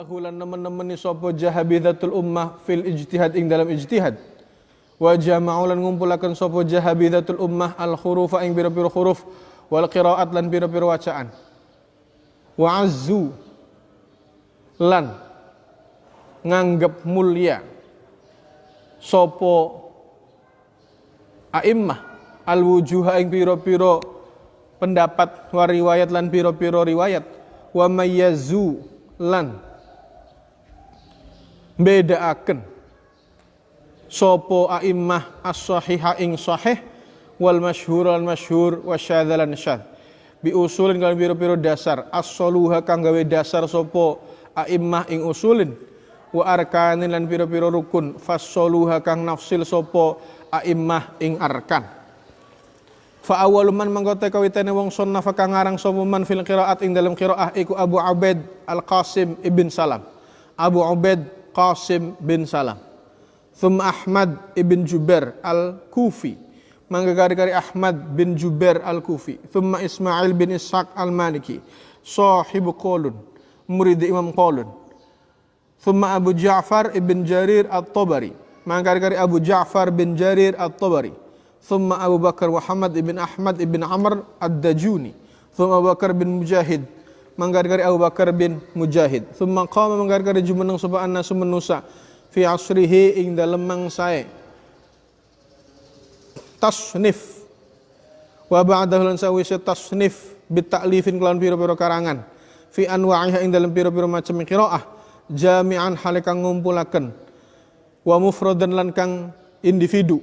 Hulan nemen-nemeni sapa jahabidatul ummah fil ijtihad ing dalam ijtihad. Wa jama'ulan ngumpulaken sapa jahabidatul ummah al khurufa ing pira-pira huruf wal qiraat lan pira-pira wacaan. Wa azzu lan nganggep mulia sapa a'immah al wujuha ing pira-pira pendapat wa riwayat lan pira-pira riwayat wa mayyazu lan bedaaken sopo a'immah as-sahiha ing sahih wal masyhur wal masyhur wa syadzalan syadz. Bi usulin kan pira-pira dasar. As-saluha kang gawe dasar sopo a'immah ing usulin wa arkanin lan pira-pira rukun. Fassoluha kang nafsil sopo a'immah ing arkan. Fa awwalu man mangkote kawitane wong sunnah kang ngarang sapa man fil qiraat ing dalam qiraah iku Abu Ubaid Al-Qasim ibn Salam. Abu Ubaid Qasim bin Salam. Thumma Ahmad ibn Jubair al-Kufi. Mangga kari Ahmad bin Jubair al-Kufi. Thumma Ismail bin Ishaq al-Maliki. Sahibu Qolun. Murid Imam Qolun. Thumma Abu Ja'far ibn Jarir al-Tabari. Mangga kari Abu Ja'far bin Jarir al-Tabari. Thumma Abu Bakar Muhammad ibn Ahmad ibn Amr ad-Dajuni. Thumma Abu Bakar bin Mujahid manggar-gari Abu Bakar bin Mujahid. Thumma qama manggar-gari jumeneng sapa annasu manusa fi asrihi ing dalem mangsae. Tasnif. Wa ba'dahu lan sawise tasnif bit ta'lifin kelawan pira-pira karangan. Fi anwa'iha ing dalem pira-pira macam qiraah jami'an halikang ngumpulaken. Wa mufradan lan kang individu.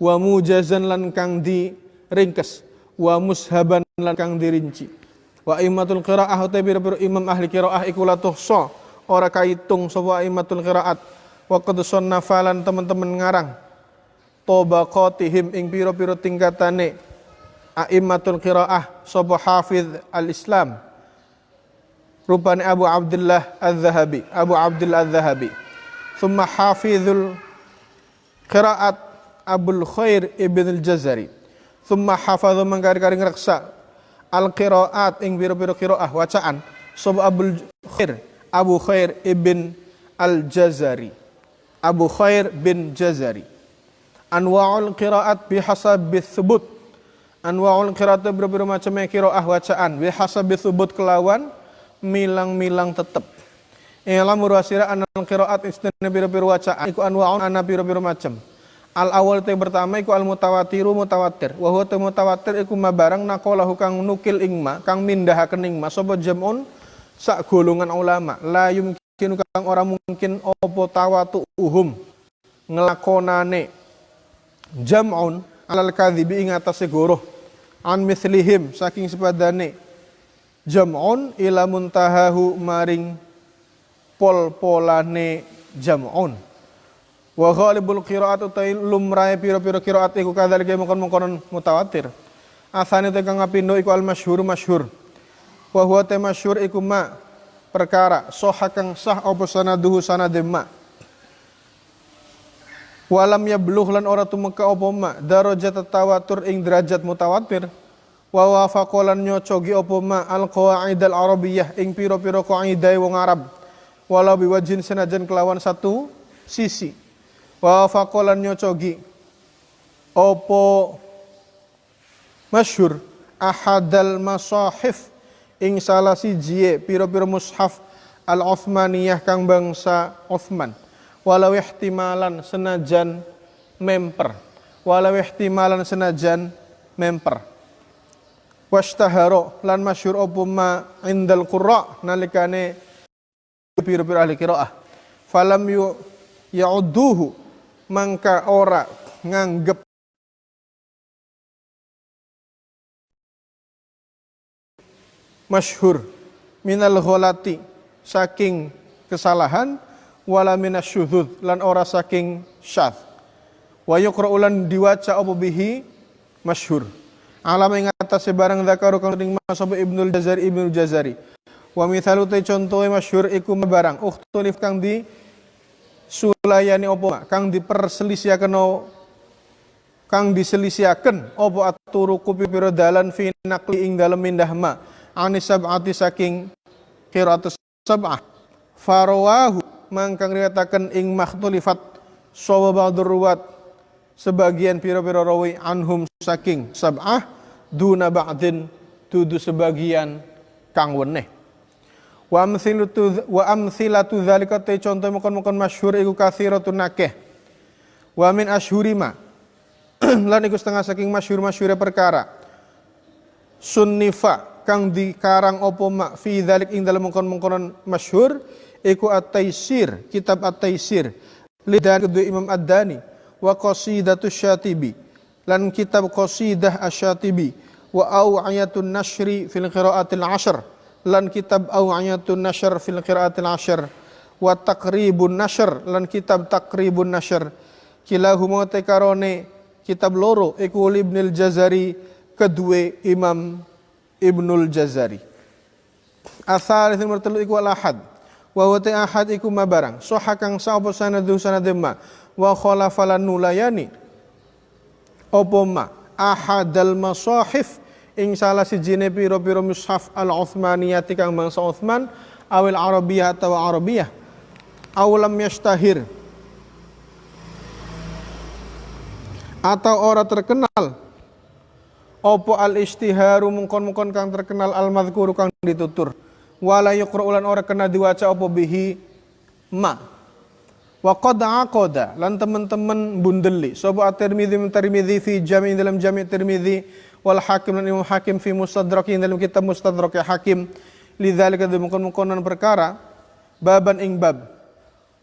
Wa mujazan lan kang diringkes wa mushaban lan kang dirinci Wa imatul qiraah utai bira-bira imam ahli qiraah iku la tuhsa ora kaitung sapa imatul qiraat. Wa qad nafalan teman-teman ngarang tabaqatihim ing pira-pira tingkatane aimatul qiraah sapa hafiz al-Islam. Rupane Abu Abdullah Az-Zahabi, Abu Abdullah Az-Zahabi. Thumma hafizul qiraat Abul Khair Ibn al-Jazari. Thumma hafadhu mangkari-kari ngreksa al qiraat ing biro-biro qiraah wacaan. Sapa Abu Khair Abu Khair ibn al Jazari Abu Khair bin Jazari. Anwa'ul qiraat bihasabi thubut. Anwa'ul qiraat biro-biro macam qiraah wacaan. Bihasabi thubut kelawan milang-milang tetep. Ilam murasira anal qiraat istina biro-biro wacaan. Iku anwa'un ana biro-biro macam Al awal yang pertama iku al mutawatiru mutawatir. Wa huwa mutawatir iku ma barang naqalahu kang nukil ingma kang mindahaken ing ma. Sapa jamun? Sak golongan ulama. La yumkin kang ora mungkin apa tawatu uhum ngelakonane. Jam'un alal kadhibi ing atase goroh. An mithlihim saking sepadane. Jam'un ila muntahahu maring pol-polane jam'un Wa ghalibul qiraat utai lumrae pira-pira qiraat iku kadzalika mongkon-mongkon mutawatir. Asane te kang kapindo iku al masyhur masyhur. Wa huwa te masyhur iku ma perkara sah kang sah apa sanaduhu sanade ma. Walam ya beluh lan ora tumeka apa ma darajat tawatur ing derajat mutawatir. Wa wafaqolan nyocogi apa ma al qawaid al arabiyah ing pira-pira qaidah wong Arab. Walau biwajin senajan kelawan satu sisi wa fakolan nyocogi. Opo masyhur ahadal masahif ing salah siji piro-piro mushaf al Uthmaniyah kang bangsa Uthman. Walau ihtimalan senajan memper. Walau ihtimalan senajan memper. Washtaharo lan masyhur opo ma indal qurra nalikane piro-piro ahli qiraah. Falam yu ya'udduhu mangka ora nganggep masyhur minal gholati saking kesalahan wala minasyudzud lan ora saking syadz wa yuqra'ulan diwaca apa bihi? Masyhur. Alam ing atase barang zakaru kang ring masab Ibnul Jazari Ibnul Jazari. Wa mithalu te contohe masyhur iku barang ukhtulif kang di sulayani opo kang diperselisihaken kang diselisihaken opo aturu kupi pira dalan fi nakli ing dalem mindah ma? Anis sab'ati saking qiraatus sab'ah. Farawahu mangkang riwayataken ing makhtulifat sawa ba'dur ruwat sebagian pira-pira rawi anhum saking sab'ah duna ba'din tudu sebagian kang weneh wa amsilatu wa amsilatu dzalika te contoh mukon-mukon masyhur iku kathiratun nakeh. Wa min ashhurima lan iku setengah saking masyhur-masyhure perkara. Sunnifa kang dikarang opo mak fi dzalik ing dalem mungkon-mungkonan masyhur iku at-taisir kitab at-taisir. Lidan kedua Imam Ad-Dani. Wa qasidatu syatibi. Lan kitab qasidah asyatibi wa aw'ayatun nashri fil qiraatil ashr lan kitab Aw'ayatun Nashr fil Qiraatil Ashr wa Taqribun Nashr lan kitab Taqribun Nashr kilahuma tekarone kitab loro iku Ibnul Jazari kedua Imam Ibnul Jazari. Asal itu mertelu iku al ahad. Wa wa ahad iku mabarang. Soha kang sapa sanadu sanadema wa khalafalan nulayani. Opo ma? Ahadal masahif ing salah sijine pira-pira mushaf al-Utsmaniyati kang bangsa Utsman awil Arabiyah atau Arabiyah. Awalam yastahir atau ora terkenal. Opo al istiharu mungkon-mungkon kang terkenal al madhkuru kang ditutur. Wala yuqra'ulan ora kena diwaca opo bihi? Ma. Wa qad aqada. Lan teman-teman bundeli. Sapa at-Tirmidzi Tirmidzi fi jami' dalam jami' Tirmidzi wal hakim dan imam hakim fi mustadrakin dalam kitab mustadrak hakim. Lidzalika mungkon-mungkonan perkara baban ing bab.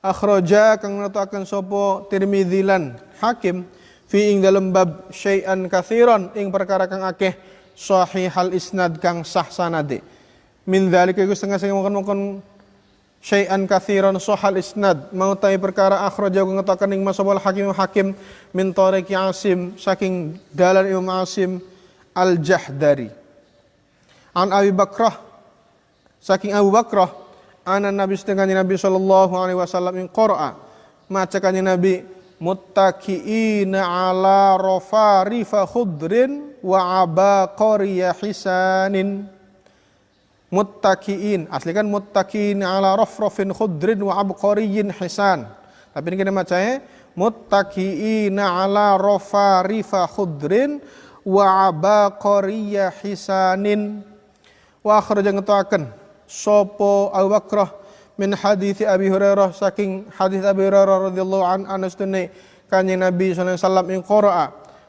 Akhraja kang akan sopo Tirmidzi lan hakim fi ing dalam bab syai'an kathiron ing perkara kang akeh sahih hal isnad kang sah sanade. Min dzalika iku setengah sing mungkon-mungkon syai'an kathiron sahal isnad. Mau perkara akhraja kang ngetokaken ing masabal hakim hakim min tariqi asim saking dalan imam asim Al-Jahdari. An Abi Bakrah. Saking Abu Bakrah ana Nabi setengah Nabi sallallahu alaihi wasallam in qara'a maca Nabi muttaqiina ala rafarifa khudrin wa abaqariya hisanin. Muttaqiin asli kan muttaqiin ala rafrafin khudrin wa abqariyin hisan. Tapi ini kita macanya muttaqiina ala rafarifa khudrin wa abaqariya hisanin. Wa akhraja ngetaken sapa Abu Bakrah min hadis Abi Hurairah saking hadis Abi Hurairah radhiyallahu an anastune kanjeng Nabi sallallahu alaihi wasallam ing qira'a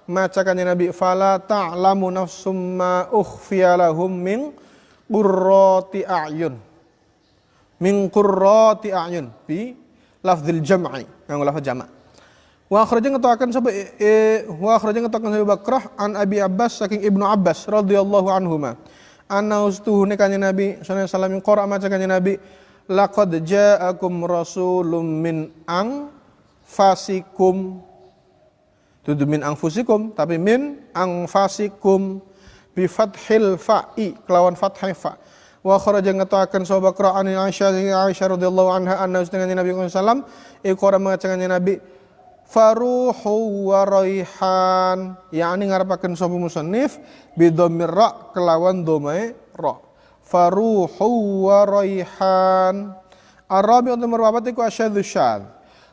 maca kanjeng Nabi fala ta'lamu nafsum ma ukhfiya lahum min qurrati a'yun. Min qurrati a'yun bi lafdzil jam'i yang lafaz jama' Wa akhraja ngetakan sapa e, e, wa akhraja ngetakan sapa Bakrah an Abi Abbas saking Ibnu Abbas radhiyallahu anhuma. Anna ustuhune kanjeng Nabi sallallahu alaihi wasallam qara maca kanjeng Nabi laqad ja'akum rasulun min ang fasikum. Tudu min angfusikum tapi min angfasikum bi fathil fa'i kelawan fathai fa. Wa kharaja ngatakan sahabat Qur'an Aisyah Aisyah radhiyallahu anha anna dengan Nabi sallallahu alaihi wasallam iqra maca Nabi faruhu wa raihan. Yakni ngarepaken sapa musannif bidhamir ra kelawan domae ra. Faruhu wa raihan. Arabi untuk merwapat iku asyadzu syadz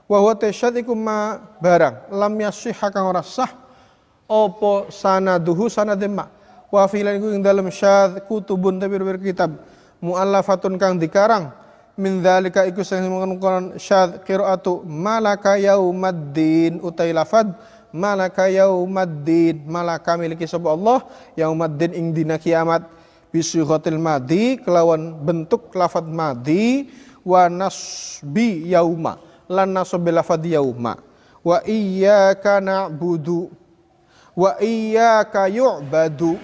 wa huwa tasyad ma barang. Lam yasihha kang ora sah apa sanaduhu sanade ma. Wa filan iku ing dalem syadz kutubun tabir kitab. Muallafatun kang dikarang min dzalika iku sing mengkonon syad qiraatu malaka yaumaddin utai lafad malaka yaumaddin malaka miliki sapa Allah yaumaddin ing dina kiamat. Bisighatil madi kelawan bentuk lafad madi wa nasbi yauma lan nasab lafad yauma. Wa iyyaka na'budu wa iyyaka yu'badu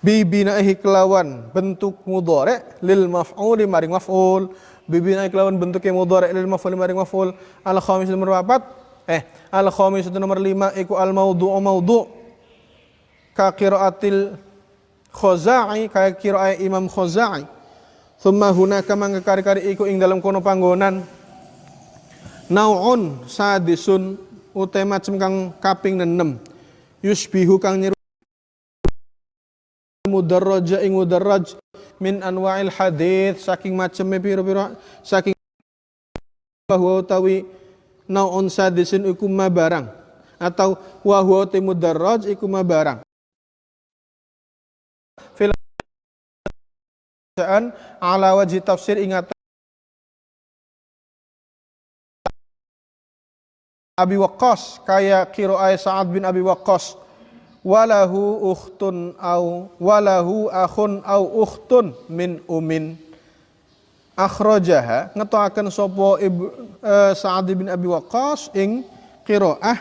bibinahi kelawan bentuk mudhari lil maf'ul maring maf'ul. Bibinahi kelawan bentuk yang mudhari lil maf'ul maring maf'ul. Al khamis nomor 4 eh al khamis nomor 5 iku al maudhu maudhu ka qiraatil Khazai kaya qiraah Imam Khazai. Thumma hunaka mangka kari-kari iku ing dalam kono panggonan. Naun sadisun utai macem kang kaping 6 yusbihu kang nyeru mudarraja ing mudarraj min anwa'il hadith saking maceme piro-piro saking bahwa utawi naun sadisin iku ma barang atau wa huwa timudarraj iku ma barang fil ala wajhi tafsir ingat Abi Waqqas kaya qiraah Sa'ad bin Abi Waqqas walahu ukhtun au walahu akhun au ukhtun min umin. Akhrajaha ngetoaken sapa uh, Sa'ad bin Abi Waqqas ing qiraah.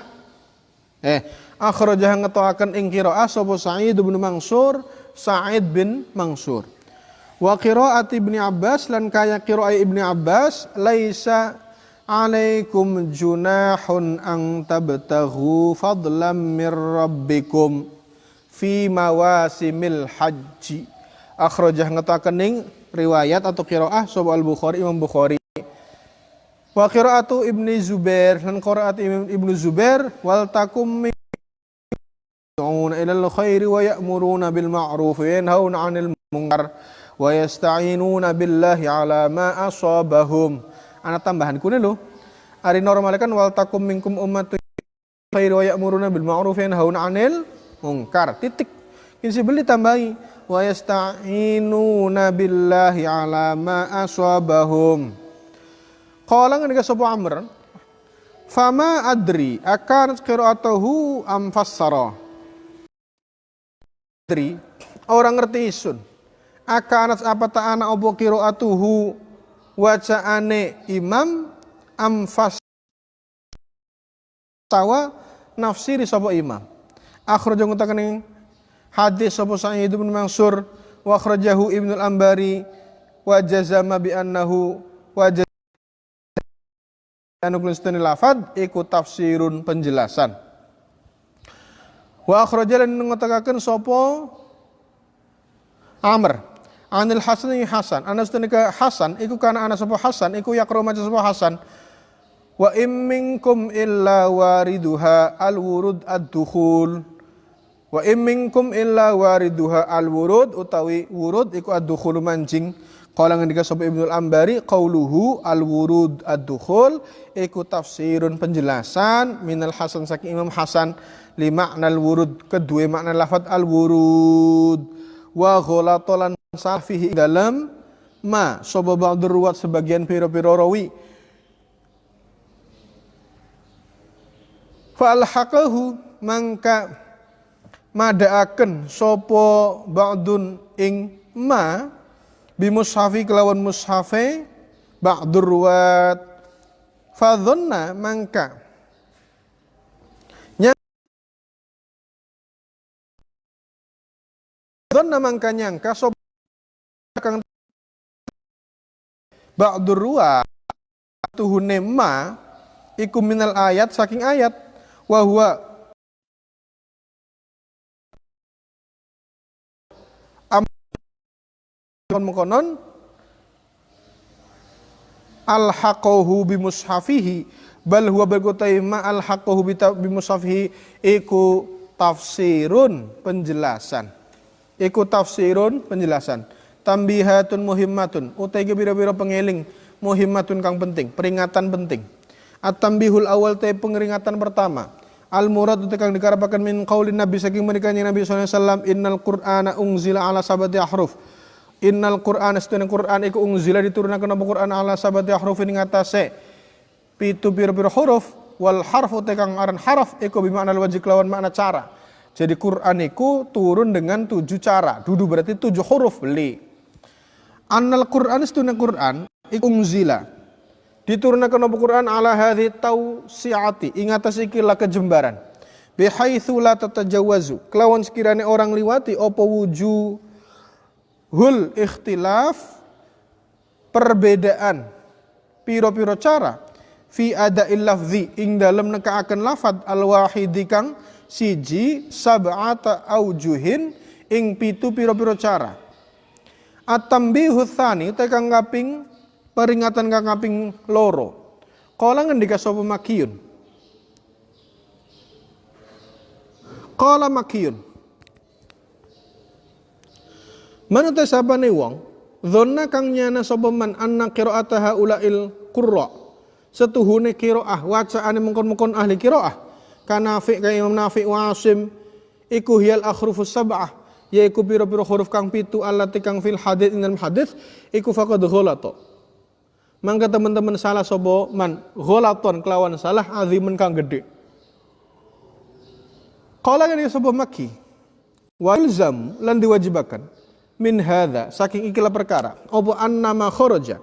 Eh akhrajaha ngetoaken ing qiraah sapa Sa'id bin Mansur Sa'id bin Mansur. Wa qiraat Ibnu Abbas lan kaya qiraah Ibnu Abbas laisa alaikum junahun ang tabtahu fadlam min rabbikum fi mawasimil haji akhrajah ngetakening riwayat atau kiroah sobat al-bukhari imam bukhari. Wa kiroatu ibni zubair dan kiroat ibnu zubair wal takum yad'una ilal khairi wa ya'muruna bil ma'ruf wa yanhauna 'anil mungkar wa yasta'inuna billahi ala ma asabahum anak tambahan kune lo ari normal kan wal takum minkum ummatu khairu wa ya'muruna bil ma'ruf wa yanhauna 'anil munkar. Titik. Ini beli tambahi wa yasta'inuna billahi ala ma asabahum. Qala ngendika sapa amr fama adri akan qira'atuhu am fassara? Adri orang ngerti isun. Akan apa ta'ana obo qira'atuhu wacaane imam amfas tawa nafsiri sapa imam. Akhraja ngutakan hadis sapa Sa'id bin Mansur wa akhrajahu Ibnu al-Ambari wa jazama bi annahu wa anu lafad iku tafsirun penjelasan. Wa akhraja lan ngutakaken sapa Amr Anil Hasan ini Hasan. Anas tenika Hasan iku kana anak sapa Hasan iku yakro maca sapa Hasan. Wa imminkum illa wariduha al-wurud ad-dukhul. Wa imminkum illa wariduha al-wurud utawi wurud iku ad-dukhul mancing. Qala ngendika sapa Ibnu Ambari qauluhu al-wurud ad-dukhul iku tafsirun penjelasan minal Hasan saking Imam Hasan li makna al-wurud kedua makna lafat al-wurud wa ghalatolan safihi dalam ma soba ba'dur sebagian piro-piro rawi. Falhaqahu mangka madaaken sopo ba'dun ing ma bimushafi kelawan mushafe ba'dur ruwat. Fadhonna mangka Dhanna mangka nyangka kang ba'dur ruwa tuhune ma iku minal ayat saking ayat. Wa huwa mengkonon al haqahu bi mushafihi bal huwa berkutai ma bi mushafihi iku tafsirun penjelasan. Iku tafsirun penjelasan tambihatun muhimmatun. Utai biro-biro pengeling muhimmatun kang penting peringatan penting. At-tambihul awal te pengeringatan pertama. Al murad utai kang dikarapakan min qaulin nabi saking menikahnya nabi SAW innal qur'ana ungzila ala sabati ahruf. Innal qur'ana setuna qur'an iku ungzila diturunkan apa qur'an ala sabati ahruf ing atase pitu biro-biro huruf wal harf utai kang aran harf iku bimakna wajib lawan makna cara. Jadi Quran itu turun dengan tujuh cara. Dudu berarti tujuh huruf beli. Annal Quran istuna Quran ikungzila diturunkan apa Quran? Ala hadhi tausiati. Ingatas ikilah kejembaran. Bihaitsu la tatajawazu. Kelawan sekiranya orang liwati apa hul ikhtilaf? Perbedaan. Piro-piro cara. Fi ada lafzi. Ing dalam nekaaken lafad al wahidi kang siji sab'ata aujuhin. Ing pitu piro-piro cara Atambihu tsani te kang kaping peringatan kang kaping loro. Kala ngendika sapa Makiyun. Kala Makiyun. Manut sabane wong Dhonna kang nyana sapa man anna qira'ata haulail qurra. Setuhune qiraah wacaane mengkon-mengkon ahli qiraah. Kanafi ka Imam Nafi wa Asim iku hiyal akhrufus sab'ah yaiku pira-pira huruf kang pitu allati kang fil hadits ing dalam hadits iku faqad ghalata. Mangka teman-teman salah sapa man? Ghalaton kelawan salah azimen kang gede. Qala ngene sapa maki wa ilzam lan diwajibakan min hadza. Saking ikilah perkara apa annama kharaja?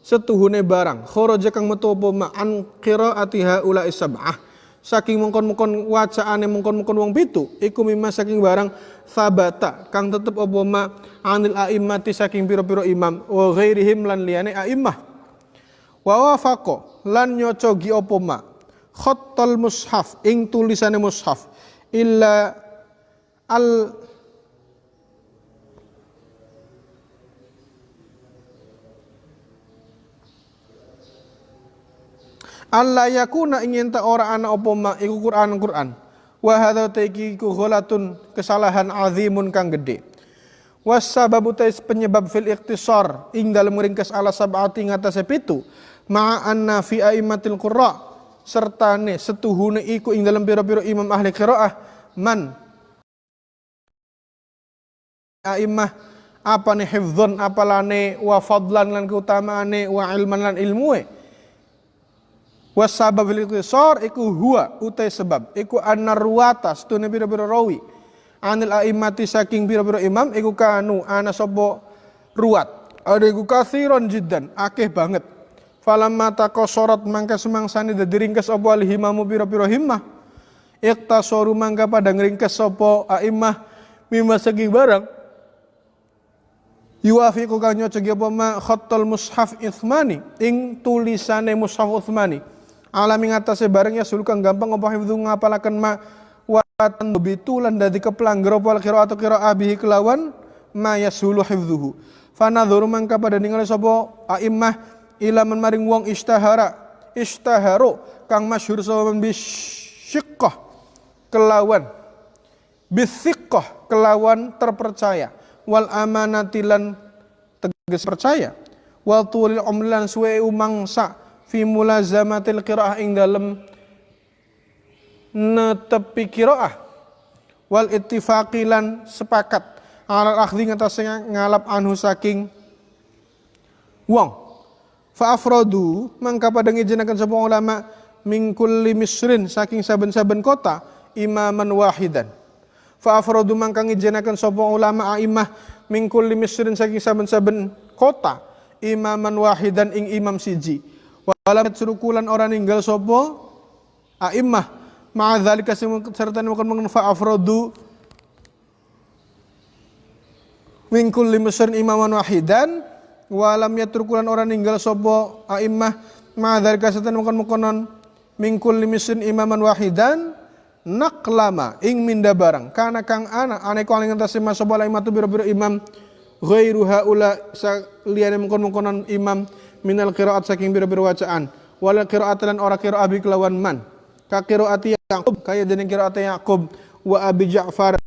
Setuhune barang kharaja kang metu apa? Ma an qiraati haula sab'ah. Saking mengkon-mengkon wacaane mengkon-mengkon wong pitu iku mimma saking barang sabata kang tetep apa ma? Anil a'immati saking pira-pira imam. Wa ghairihim lan liyane a'immah. Wa wafaqa lan nyocogi apa ma? Khattal mushaf ing tulisane mushaf. Illa al Allah yakuna ingin ta ora ana apa ma? Iku Quran Quran. Wa hadza taiki ku kesalahan azimun kang gede. Was sababu tais penyebab fil iktisar ing dalam ringkas ala sab'ati ngatasé pitu ma anna fi aimatil qurra serta ne setuhune iku ing dalam pira-pira imam ahli qiraah man aimah apa ne hifdzon apalane wa fadlan lan keutamaane wa ilman lan ilmuwe Wasabab fil ikhtisar iku huwa utai sebab. Iku anarwata setune pira-pira rawi. Anil a'immati saking pira-pira imam iku kanu ana sapa ruwat. Ada iku kathiron jiddan akeh banget. Falamma taqasarat mangka semangsane dadi ringkes apa alhimamu pira-pira himmah. Iktasaru mangka pada ngringkes sapa a'immah mimma saking barang. Yuafiqu kang nyocogi apa ma khattal mushaf ithmani. Ing tulisane mushaf uthmani alami ngatasé bareng ya sulukang gampang apa hifdzu ngapalaken ma watan bitulan dadi kepelanggar apa qiraat qiraah bihi kelawan ma yasulu hifdzuhu fanadhuru mangka pada ningali sapa? Aimmah ila maring wong istahara istaharu kang masyhur sapa bisyiqqah kelawan bisiqqah kelawan terpercaya. Wal amanatilan tegas percaya. Wal tulil umlan suwe umangsa fi mulazamatil qiraah ing dalem netepi qiraah. Wal ittifaqilan sepakat. Alal akhdhi ngatasi ngalap anhu saking wong. Fa afradu mangka pada ngijenaken sapa ulama min kulli misrin saking saben-saben kota imaman wahidan. Fa afradu mangka ngijenaken sapa ulama aimah min kulli misrin saking saben-saben kota imaman wahidan ing imam siji Walam surukulan orang ninggal sopo? A'immah. Ma'adzalika serta makan mengenfa afrodu. Min kulli musrin imaman wahidan. Walam yatrukulan orang ninggal sopo? A'immah. Ma'adzalika serta makan mengkonon min kulli musrin imaman wahidan. Naklama. Ing minda barang. Karena kang anak ane kau ingin tasima sopo? Imatu biro-biro imam. Ghairu haula. Liyane mengkon-mengkonon imam minal qiraat saking biro-biro wacaan wala qiraat lan ora qiraat bi kelawan man. Ka qiraati Yaqub kaya dene qiraat Yaqub wa Abi Ja'far.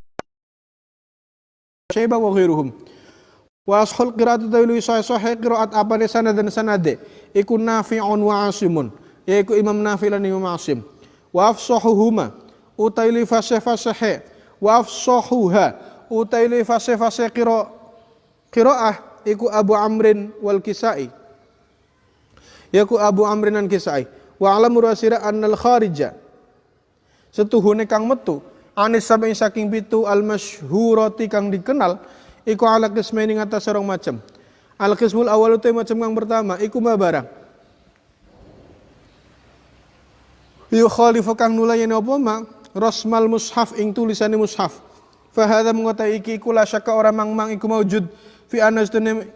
Syaibah wa ghairuhum. Wa ashul qiraat tawilu sahih sahih qiraat apa ne sanad dan sanade? Iku nafi'un wa asimun. Yaiku Imam Nafi lan Imam Asim. Wa afsahuhuma utaili fasih fasih wa afsahuha utaili fasih fasih qira qiraah iku Abu Amrin wal Kisai yaku Abu Amrin an Kisai. Wa alam murasira annal kharija. Setuhune kang metu anis sampai saking pitu al masyhurati kang dikenal iku ala kismaini ngatas serong macam al kismul awal itu macam kang pertama iku ma barang yukhalifu kang nulayani apa ma? Rasmal mushaf ing tulisane mushaf. Fahadha mengotai iki iku la syaka orang mang mang iku maujud fi anas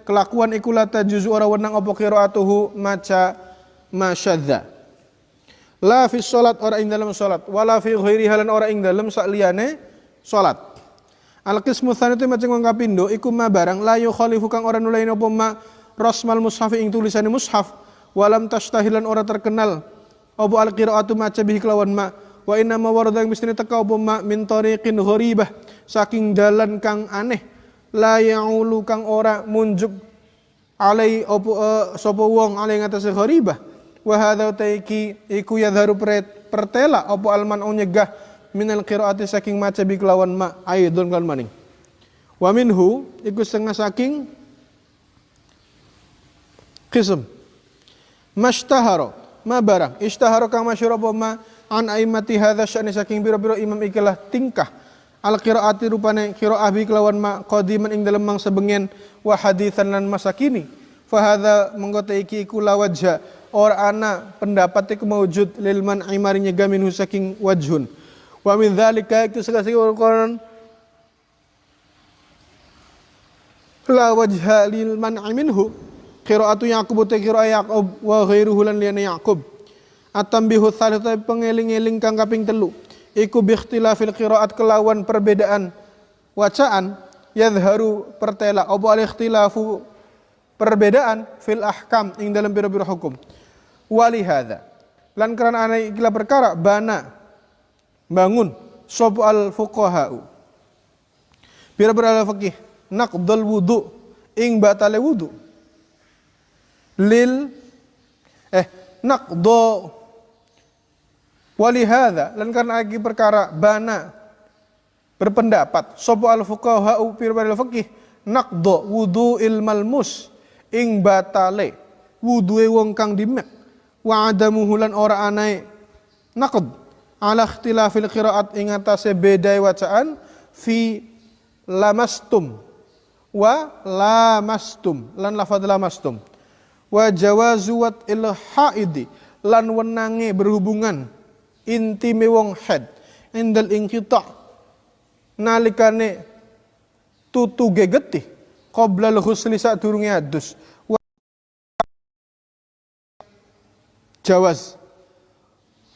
kelakuan iku la tajuzu ora wenang apa qiraatuhu maca masyadza. La fi salat ora ing dalam salat wala fi ghairi halan ora ing dalam sakliyane salat. Al qismu tsani tu macam wong kapindo iku ma barang la yukhalifu kang ora nulain apa ma rasmal mushaf ing tulisane mushaf walam tastahilan ora terkenal apa al qiraatu maca bihi kelawan ma wa inna ma warada mesti teka apa ma min tariqin gharibah saking dalan kang aneh la ya'ulu kang ora munjuk alai opo uh, sapa wong alai ngatasé gharibah. Wa hadza taiki iku yadharu pertela opo alman nyegah minal qiraati saking maca bi kelawan ma aidun kan maning. Wa minhu iku setengah saking qism. Mashtahara ma barang. Ishtahara kang masyhur apa ma an aimati hadza sya'ni saking biro-biro imam ikilah tingkah al qiraati rupane qiraah bi kelawan ma qadiman ing dalem mangsa bengen wa haditsan lan masa kini fa hadza mengko iki iku ana pendapat iku maujud lil man imarinya gamin saking wajhun. Wa min dzalika itu sekali Quran la wajha lil man minhu. Qiraatu yaqub te qiraat yaqub wa ghairuhu lan liyana yaqub. Atambihu thalith pengeling-eling kang kaping telu. Iku bikhtilafil qiraat kelawan perbedaan wacaan yadharu pertela opo al ikhtilafu perbedaan fil ahkam ing dalam biro-biro hukum. Wali hadza. Lan karena ana ikila perkara bana bangun sop al fuqahau. Biro-biro al fikih naqdul wudu ing batale wudu. Lil eh naqdo Walihada lan karena lagi perkara bana berpendapat sopo al fuqaha upir al fikih nakdo wudu ilmal mus ing batale wudu wong kang dimek wa adamuhu lan ora anai naqd ala ikhtilafil qiraat ing atase bedai wacaan fi lamastum wa lamastum lan lafadz lamastum wa jawazu wat il haidi lan wenange berhubungan intime wong head. Indal ingkita nalikane tutu gegeti. Qabla al-ghusli sadurunge adus. Jawaz.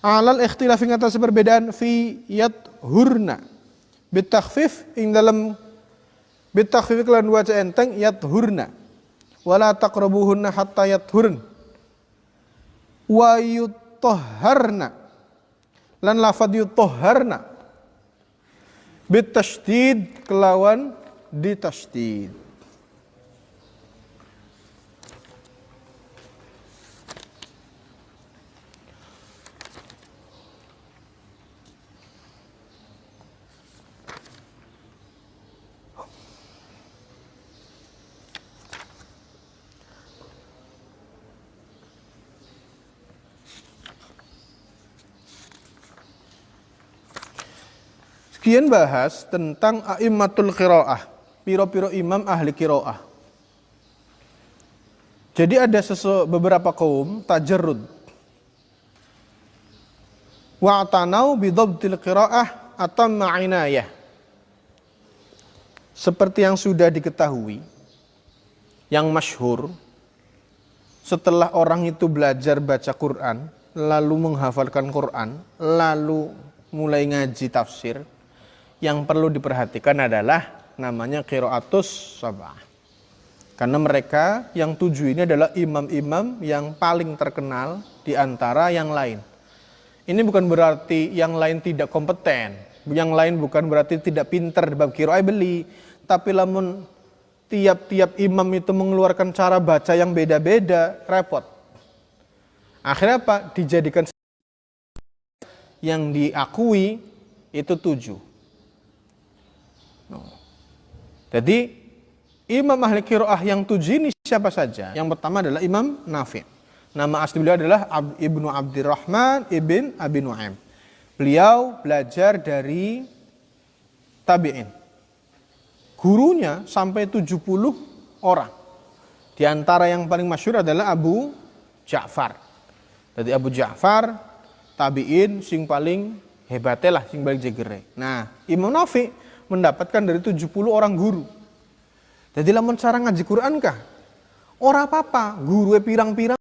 Alal ikhtilaf ing atas perbedaan fi yat hurna. Bitakhfif ing dalam bitakhfif kelan waca enteng yat hurna. Wala taqrabuhunna hatta yat hurn. Wa yutahharna lan lafad yutoharna bitashdid kelawan ditashdid Sekian bahas tentang a'immatul qiraah, piro-piro imam ahli qiraah. Jadi ada sesu, beberapa kaum tajarrud. Wa'tanau bidhabtil qiraah atau ma'inayah. Seperti yang sudah diketahui, yang masyhur, setelah orang itu belajar baca Quran, lalu menghafalkan Quran, lalu mulai ngaji tafsir, yang perlu diperhatikan adalah namanya qiraatus sabah. Karena mereka yang tujuh ini adalah imam-imam yang paling terkenal di antara yang lain. Ini bukan berarti yang lain tidak kompeten, yang lain bukan berarti tidak pinter di bab kiroai beli, tapi lamun tiap-tiap imam itu mengeluarkan cara baca yang beda-beda, repot. Akhirnya apa? Dijadikan yang diakui itu tujuh. Jadi imam ahli kiroah yang tujuh ini siapa saja? Yang pertama adalah Imam Nafi. Nama asli beliau adalah Ab, Ibnu Abdurrahman ibn Abi Nuaim. Beliau belajar dari tabi'in. Gurunya sampai 70 orang. Di antara yang paling masyur adalah Abu Ja'far. Jadi Abu Ja'far, tabi'in, sing paling hebatnya lah, sing paling jegere. Nah, Imam Nafi mendapatkan dari 70 orang guru. Jadi lamun cara ngaji Quran kah? Ora apa-apa, guru pirang-pirang.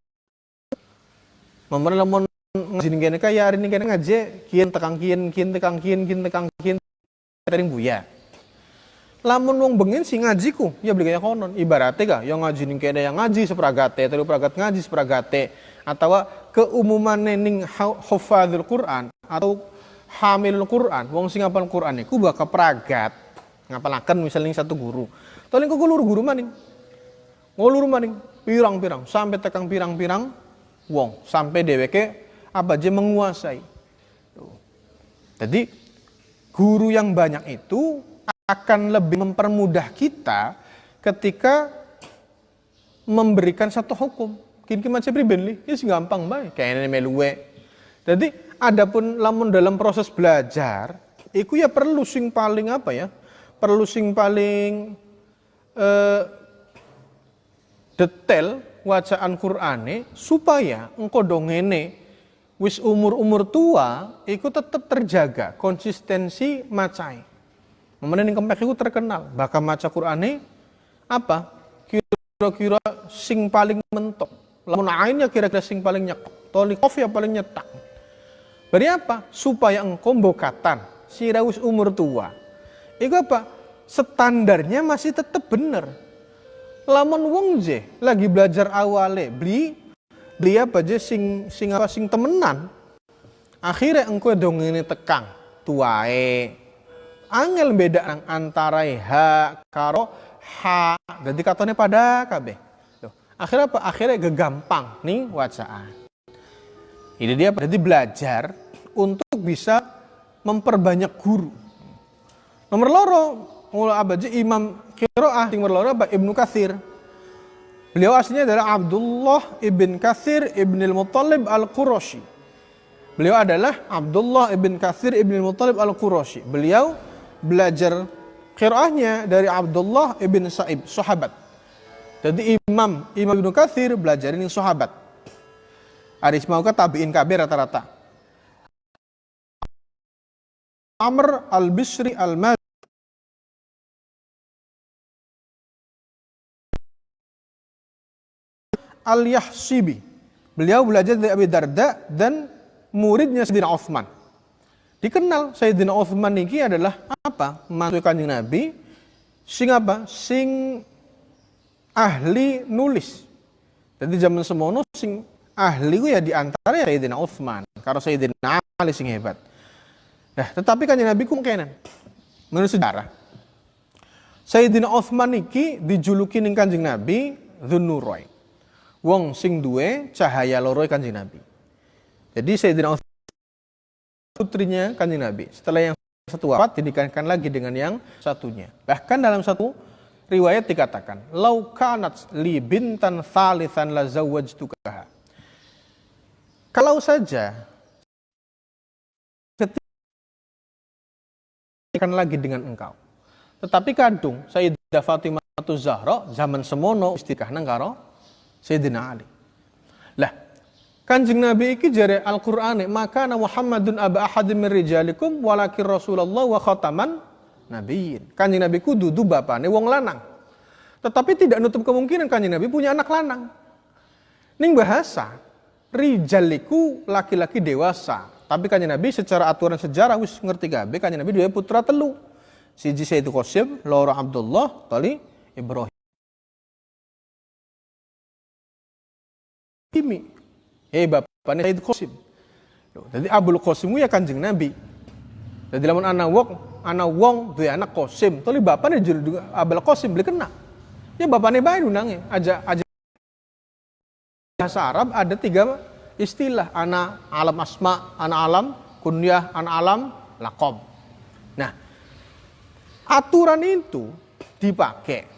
Mamane lamun ngaji kene kaya hari ini kene ngaji kian tekang kian kian tekang kian kian tekang kian tering buya. Lamun wong bengen si ngajiku, ya beli kayak konon. Ibaratnya kah, yang ngaji ning kene yang ngaji sepragate, telu pragat ngaji sepragate, atau keumuman ning hafadzul Quran atau hamil Quran, wong sing ngapal Quran iku bakal pragat ngapalaken misalnya satu guru. Tolong kok luru guru maning. Ngulur maning. pirang-pirang sampai tekang pirang-pirang wong sampai DWK apa aja menguasai. Jadi guru yang banyak itu akan lebih mempermudah kita ketika memberikan satu hukum. Kini macam pribadi, ini gampang baik. Kayak ini meluwe. Jadi, adapun lamun dalam proses belajar, itu ya perlu sing paling apa ya? Perlu sing paling eh, detail wacaan Qur'ane supaya engkau dongene wis umur-umur tua itu tetap terjaga konsistensi macai. Kemudian yang kempek terkenal, bahkan maca Qur'ane apa? Kira-kira sing paling mentok. Lamun ainnya kira-kira sing paling nyek. Tolikov ya paling nyetak. Beri apa? Supaya engkau bokatan, si rawus umur tua. Itu apa? Standarnya masih tetap benar. Lamun wong je lagi belajar awale beli beli apa je sing sing apa sing temenan. Akhirnya engkau dong ini tekang tuae. Angel beda antara h karo ha. Jadi katanya pada kabeh. Akhirnya apa? Akhirnya gegampang nih wacaan. Ini dia berarti belajar untuk bisa memperbanyak guru. Nomor loro, mulai abaji Imam Kiroah, nomor loro? Ibnu Kathir. Beliau aslinya adalah Abdullah ibn Kathir ibn al-Muttalib al-Qurashi. Beliau adalah Abdullah ibn Kathir ibn al-Muttalib al-Qurashi. Beliau belajar kiroahnya dari Abdullah ibn Sa'ib, sahabat. Jadi Imam Imam Ibnu Katsir belajar ini sahabat. Aris mau ke tabiin kabir rata-rata. Amr al-Bisri al mad al-Yahsibi. Beliau belajar dari Abi Darda dan muridnya Sayyidina Uthman. Dikenal Sayyidina Uthman ini adalah apa? Mantu kanjeng Nabi. Sing apa? Sing ahli nulis. Jadi zaman semono sing ahli ku ya di antara ya Sayyidina Uthman. Karena Sayyidina Ali sing hebat. Nah, tetapi kan Nabi ku kenan. Menurut sejarah. Sayyidina Uthman iki dijuluki ning Kanjeng Nabi Dzunnurai. Wong sing duwe cahaya loro Kanjeng Nabi. Jadi Sayyidina Uthman putrinya Kanjeng Nabi. Setelah yang satu wafat dinikahkan lagi dengan yang satunya. Bahkan dalam satu riwayat dikatakan, "Lau kanat li bintan thalithan la zawwajtukaha." Kalau saja akan lagi dengan engkau. Tetapi kadung Sayyidah Fatimah Zahra zaman semono istikah nang karo Sayyidina Ali. Lah, Kanjeng Nabi iki jare Al-Qur'an maka Muhammadun aba ahadin min rijalikum walakin Rasulullah wa khataman nabiyin. Kanjeng Nabi ku dudu bapane wong lanang. Tetapi tidak nutup kemungkinan kanjeng Nabi punya anak lanang. Ning bahasa rijaliku laki-laki dewasa. Tapi kanjeng Nabi secara aturan sejarah wis ngerti gabe kanjeng Nabi dua putra telu. Siji Sayyid Qasim, loro Abdullah, tali Ibrahim. Kimi. Hei bapaknya Sayyid Qasim. Jadi Abdul Qasim ya kanjeng Nabi. Jadi lamun anak wong anak wong dua anak Qasim, tali bapaknya juru Abdul Qasim beli kena. Ya bapaknya baik undangnya, aja aja bahasa Arab ada tiga istilah anak alam asma, anak alam kunyah, anak alam lakom. Nah, aturan itu dipakai.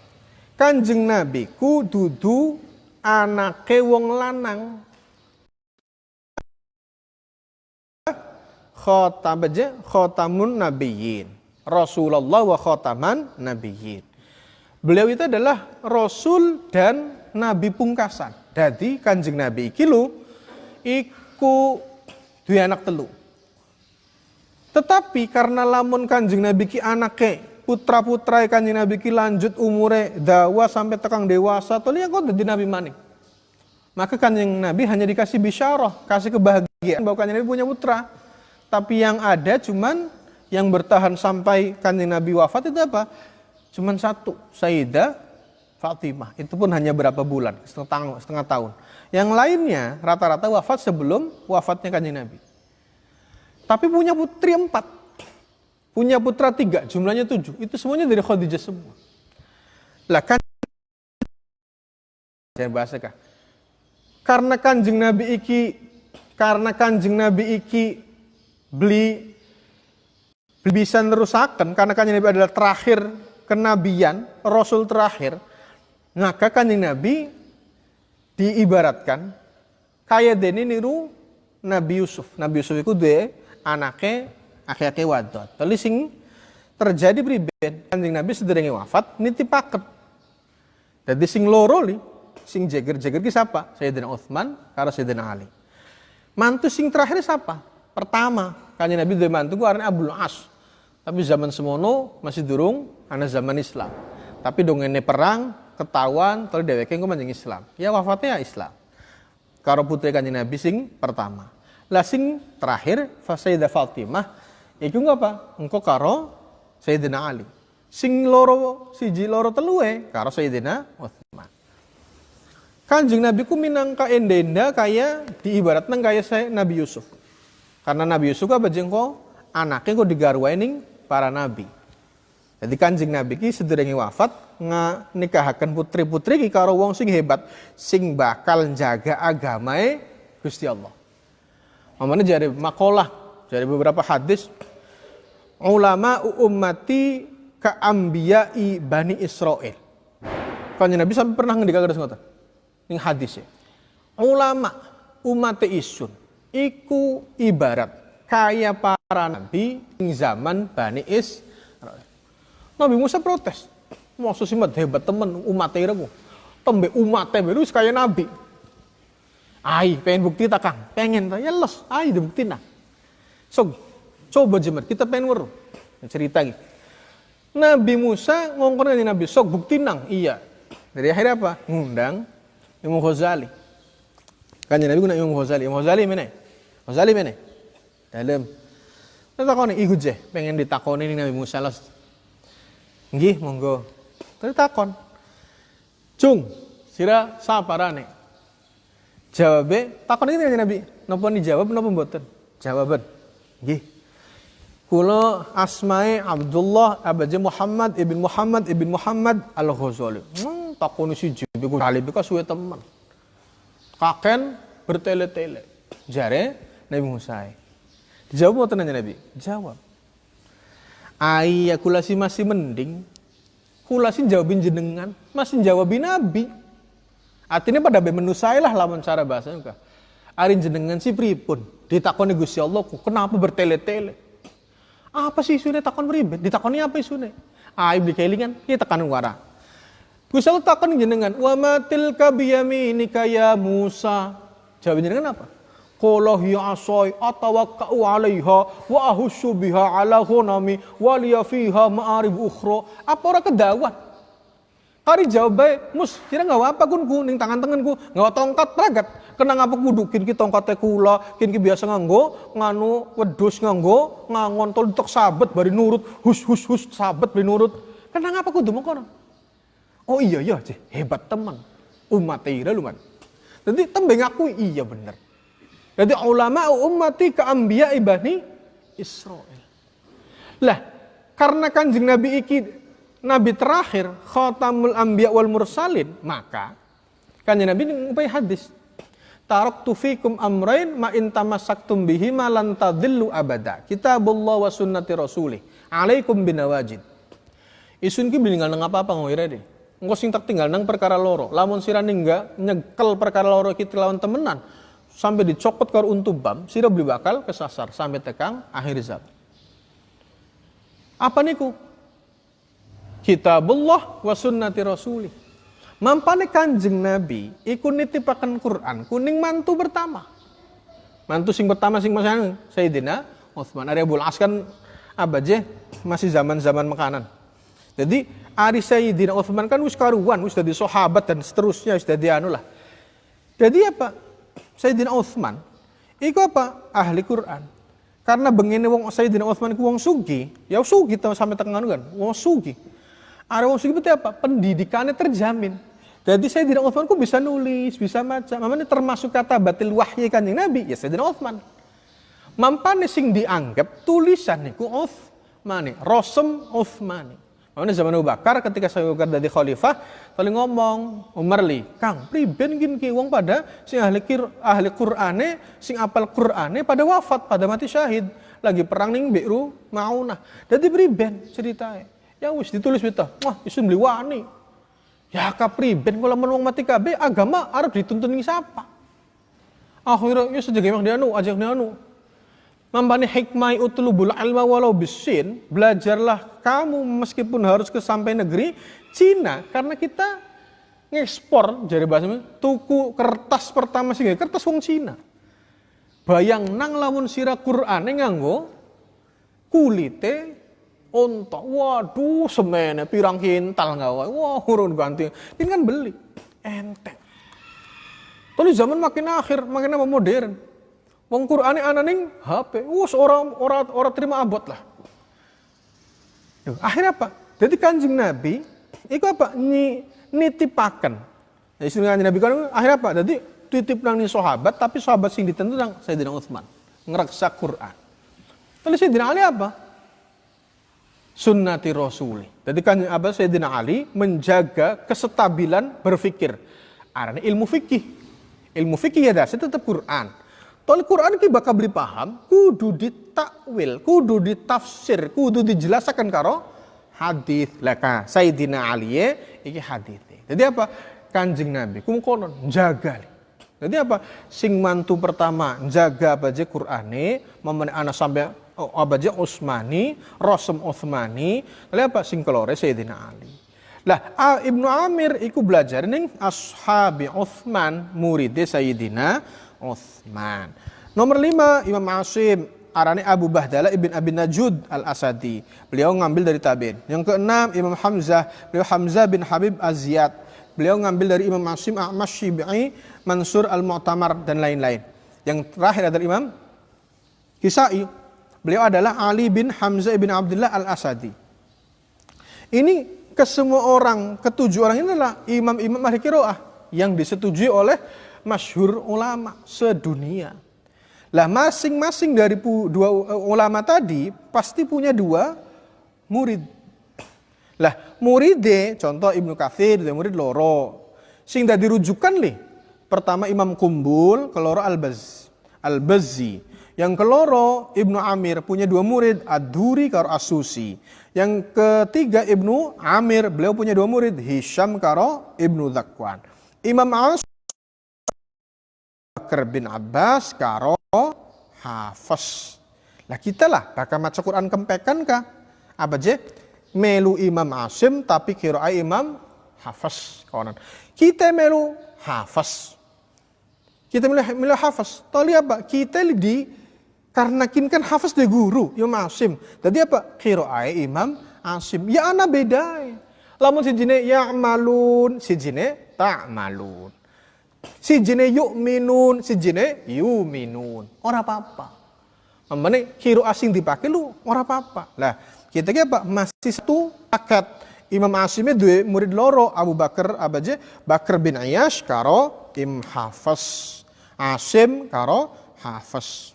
Kanjeng Nabi ku dudu anak wong lanang. Khotam aja khotamun nabiyyin. Rasulullah wa khotaman nabiyyin. Beliau itu adalah rasul dan nabi pungkasan. Jadi Kanjeng Nabi iki lho iku duwe anak telu. Tetapi karena lamun Kanjeng Nabi ki anake putra-putra Kanjeng Nabi ki lanjut umure dawa sampai tekang dewasa liya kok dadi nabi maning. Maka Kanjeng Nabi hanya dikasih bisyarah, kasih kebahagiaan bahwa Kanjeng Nabi punya putra. Tapi yang ada cuman yang bertahan sampai Kanjeng Nabi wafat itu apa? Cuman satu, Sayyidah Fatimah. Itu pun hanya berapa bulan, setengah, setengah tahun. Yang lainnya rata-rata wafat sebelum wafatnya kanjeng Nabi. Tapi punya putri empat. Punya putra tiga, jumlahnya tujuh. Itu semuanya dari Khadijah semua. Lah kan jar bahasa kah karena kanjeng nabi iki karena kanjeng nabi iki beli bisa nerusakan karena kanjeng nabi adalah terakhir kenabian rasul terakhir maka kanjeng nabi diibaratkan kayak deni niru Nabi Yusuf. Nabi Yusuf itu de anaknya akhir-akhir wadot. Tapi sing terjadi priben kanjeng Nabi sederenge wafat niti paket. Jadi sing loro li, sing jeger-jeger ki siapa? Sayyidina Utsman karo Sayyidina Ali. Mantu sing terakhir siapa? Pertama, kanjeng Nabi duwe mantu ku Abdul As. Tapi zaman semono masih durung ana zaman Islam. Tapi dongene perang ketahuan terus dheweke engko manjing Islam. Ya wafatnya ya Islam. Karo putri kanjeng Nabi sing pertama. Lah sing terakhir Sayyidah Fatimah iku apa? Engko karo Sayyidina Ali. Sing loro siji loro telue karo Sayyidina Utsman. Kanjeng Nabi ku minangka endenda kaya diibaratkan kaya saya Nabi Yusuf. Karena Nabi Yusuf apa jengko anaknya kok digarwai ning para nabi. Jadi kanjeng Nabi ki sederenge wafat nga nikahaken putri-putri ki karo wong sing hebat sing bakal jaga agamae Gusti Allah. Mamane jari makalah, jari beberapa hadis ulama ummati ka ambiyai Bani Israel. Kanjeng Nabi sampai pernah ngendika terus ngoten. Ning hadis ya. Ulama umat isun iku ibarat kaya para nabi ing zaman Bani Israel. Nabi Musa protes. Maksud sih hebat temen umat iramu. Tembe umat baru kaya nabi. Ai, pengen bukti tak kang? Pengen tak? Ya les, ai bukti nah. So, coba jemar, kita pengen weru. Cerita gitu. Nabi Musa ngongkon dengan Nabi, sok bukti nang, iya. Dari akhirnya apa? Ngundang Imam Ghazali. Kan Nabi guna Imam Ghazali. Imam Ghazali mana? Ghazali mana? Dalam. Takoni ikut je, pengen ditakoni Nabi Musa los. Nggih, monggo. Tapi takon. Cung, sira saparane? Jawabnya, takon ini Nabi. Napa dijawab napa mboten? Jawaban. Nggih. Kula asmae Abdullah abaje Muhammad ibn Muhammad ibn Muhammad Al-Ghazali. Hmm, takoni siji iku kali bika suwe temen. Kaken bertele-tele. Jare Nabi Musa. Dijawab mboten Nabi? Jawab. Ai kula si masih mending. Kula sih jawabin jenengan, masih jawabin Nabi. Artinya pada menu saya lah lawan cara bahasanya. Arin jenengan si pripun ditakoni Gusti Allah kenapa bertele-tele? Apa sih isunya takon beribet? Ditakoni apa isunya? Ah, ibli kelingan, kita tekan wara. Gusti Allah takon jenengan, wa matil kabiyaminika ya Musa. Jawab jenengan apa? Qala hiya asai atawakka'u 'alaiha wa ahussu biha 'ala ghunami wa liya fiha ma'arib ukhra. Apa ora kedawat? Kari jawab baik, mus, kira nggak apa kun ku ning tangan tanganku, nggak tongkat ragat. Kena ngapa kudu kin ki tongkate kula, kin ki biasa nganggo nganu wedus nganggo ngangon tol tok sabet bari nurut, hus hus hus sabet bari nurut. Kena ngapa kudu mengkono? Oh iya iya, hebat teman. Umat ira luman. Jadi tembeng aku iya bener. Jadi ulama ummati ke ambiya ibani Israel. Lah, karena kanjeng Nabi iki nabi terakhir khatamul anbiya wal mursalin maka kan nabi ngupai hadis Taraktu fikum amrain ma in tamassaktum bihi ma lan tadillu abada. Kitabullah wa sunnati rasulih. Alaikum binawajid. Isun ki tinggal nang apa-apa ngoire deh. Engko tak tinggal nang perkara loro. Lamun sira ningga nyekel perkara loro kita lawan temenan sampai dicopot karo untubam, sira beli bakal kesasar sampai tekang akhir zaman. Apa niku? kitabullah wa sunnati rasulih. Mampane kanjeng Nabi iku nitipaken Quran kuning mantu pertama. Mantu sing pertama sing masang Sayyidina Utsman. Ari Abul As kan abaje masih zaman-zaman makanan. Jadi Ari Sayyidina Utsman kan wis karuan, wis dadi sahabat dan seterusnya wis dadi anu lah. Jadi apa? Sayyidina Utsman iku apa? Ahli Quran. Karena begini wong Sayyidina Utsman iku wong sugi, ya sugi sampai tengah kan, wong sugi. Ada wong itu apa? Pendidikannya terjamin. Jadi tidak Uthman kok bisa nulis, bisa baca. Mamane termasuk kata batil wahyi kanjeng Nabi, ya tidak Uthman. Mampane sing dianggap tulisan niku Uthmani, rosem Uthmani. Mana zaman Abu Bakar ketika saya Bakar dari khalifah, tali ngomong Umar li, Kang, priben gin ki wong pada sing ahli kir, ahli Qur'ane, sing apal Qur'ane pada wafat, pada mati syahid, lagi perang ning Bi'ru Maunah. Jadi priben ceritanya. Yang wis ditulis beta, wah isun beli wani. Ya kapriben kalau menung mati kabe agama arep dituntun ning siapa? Akhirnya ya sejak emang dia anu, ajak dia Mambani hikmah utlubul ilma walau bisin, belajarlah kamu meskipun harus ke sampai negeri Cina karena kita ngekspor jadi bahasa tuku kertas pertama sih kertas wong Cina. Bayang nang lamun sira Quran nganggo kulite ontok. Waduh semene pirang kintal nggak Wah urun ganti. Ini kan beli enteng. Tapi zaman makin akhir, makin apa modern. Wong Qur'ane ana ning HP. Wus orang orang orang terima abot lah. Akhirnya apa? Jadi kanjeng Nabi itu apa? Ni nitipaken. Jadi sing kanjeng Nabi kan akhirnya apa? Jadi titip nang sahabat tapi sahabat sing ditentu nang Sayyidina Utsman. Ngereksa Quran. Lalu Sayyidina Ali apa? Sunnati Rasuli. Jadi kan apa Sayyidina Ali menjaga kestabilan berfikir. Arane ilmu fikih. Ilmu fikih ya dasar tetap Quran. Tol Quran ki bakal beli paham, kudu ditakwil, kudu ditafsir, kudu dijelaskan karo hadis. Laka Sayyidina Ali iki hadis. Jadi apa? Kanjeng Nabi kum konon jaga. Jadi apa? Sing mantu pertama jaga apa aja Qur'ane, memene anak sampai oh, apa aja Utsmani, Rasul Utsmani, lalu apa sing kelore Sayyidina Ali. Lah Ibnu Amir iku belajar ning ashabi Utsman murid Sayyidina Uthman. Nomor lima Imam Asim arane Abu Bahdala ibn Abi Najud al-Asadi. Beliau ngambil dari Tabin. Yang keenam Imam Hamzah, beliau Hamzah bin Habib Aziyad. Beliau ngambil dari Imam Asim Ahmad Syibai, Mansur al-Mu'tamar dan lain-lain. Yang terakhir adalah Imam Kisai. Beliau adalah Ali bin Hamzah bin Abdullah al-Asadi. Ini ke semua orang, ketujuh orang ini adalah imam-imam ahli kiroah yang disetujui oleh masyhur ulama sedunia. Lah masing-masing dari dua eh, ulama tadi pasti punya dua murid. Lah muridnya contoh Ibnu Katsir murid loro. Sing dadi rujukan li. Pertama Imam Kumbul, keloro Al-Baz, Al-Bazzi. Yang keloro Ibnu Amir punya dua murid Ad-Duri karo Asusi. Yang ketiga Ibnu Amir beliau punya dua murid Hisham karo Ibnu Zakwan. Imam As Bakar bin Abbas karo hafaz. Lah kita lah bakal maca Quran kempekan kah? Apa je? Melu Imam Asim tapi kira Imam hafaz kawanan. Kita melu hafaz. Kita melu, melu hafaz. Tali apa? Kita di karena kini kan hafaz de guru Imam Asim. Jadi apa? Kira Imam Asim. Ya ana beda. Lamun si jine ya malun, si jine tak malun. Si jine yuk minun, si jine yu minun. Orang apa-apa. Mamane kiro asing dipakai lu orang apa-apa. Lah, kita ki apa? Masih satu paket. Imam Asimnya dua murid loro Abu Bakar abaje Bakar bin Ayash karo Im Hafaz. Asim karo Hafaz.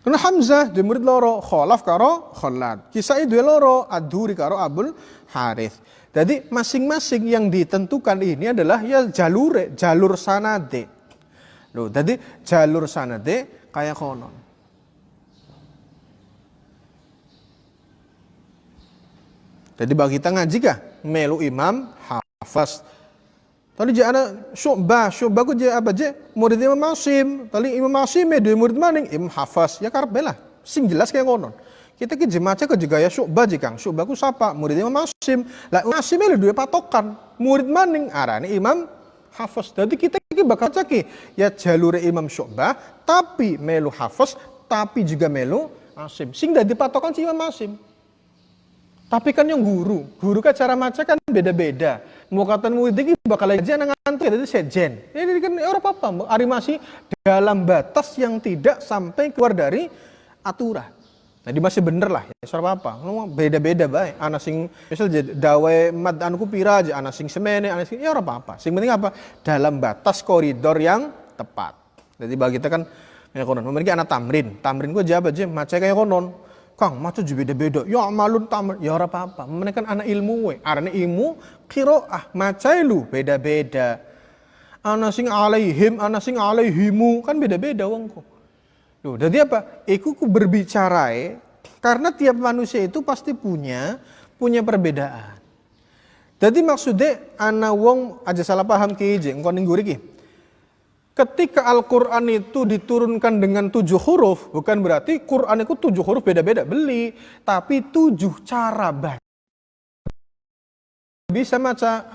Karena Hamzah dua murid loro, Khalaf karo Khalad. Kisah dua loro, Adhuri karo Abul Harith. Jadi masing-masing yang ditentukan ini adalah ya jalur jalur sanade. Loh, jadi jalur sanade kayak konon. Jadi bagi kita ngaji kah? Melu imam hafaz. Tadi jana syu'bah, syu'bah ku apa je? Murid Imam Masim. Tadi Imam Masim dua murid maning Imam hafaz. Ya karbelah. Sing jelas kayak konon. Kita ke jemaah ke juga ya syubah jikang. Syubah ku sapa? Murid Imam Masim. Lah Masim itu dua patokan. Murid maning arani Imam Hafiz. Jadi kita ki bakal caki ya jalur Imam Syu'bah tapi melu Hafiz tapi juga melu Asim. Sing dadi patokan si Imam Masim. Tapi kan yang guru, guru kan cara maca kan beda-beda. Mau kata murid ini bakal aja nang ngantuk jadi sejen. Ini kan orang apa apa, ari masih dalam batas yang tidak sampai keluar dari aturan. Nah, di masih bener lah, ya soal apa? Beda-beda baik. Anak sing misal dawe mad anku pira aja, anak sing semene, anak sing ya apa-apa. Sing penting apa? Dalam batas koridor yang tepat. Jadi bagi kita kan kayak konon. Memiliki anak tamrin, tamrin gue jawab aja, maca kayak konon. Kang, maca juga beda-beda. Ya malun tamal, ya ora apa-apa. Mereka kan anak ilmu we. Arane ilmu qiraah, maca lu beda-beda. Ana sing alaihim, ana sing alaihimu, kan beda-beda wongku. Loh, jadi apa? Iku ku berbicara karena tiap manusia itu pasti punya punya perbedaan. Jadi maksudnya ana wong aja salah paham ki engko ning ketika Al-Quran itu diturunkan dengan tujuh huruf, bukan berarti Quran itu tujuh huruf beda-beda beli, tapi tujuh cara baca. Bisa baca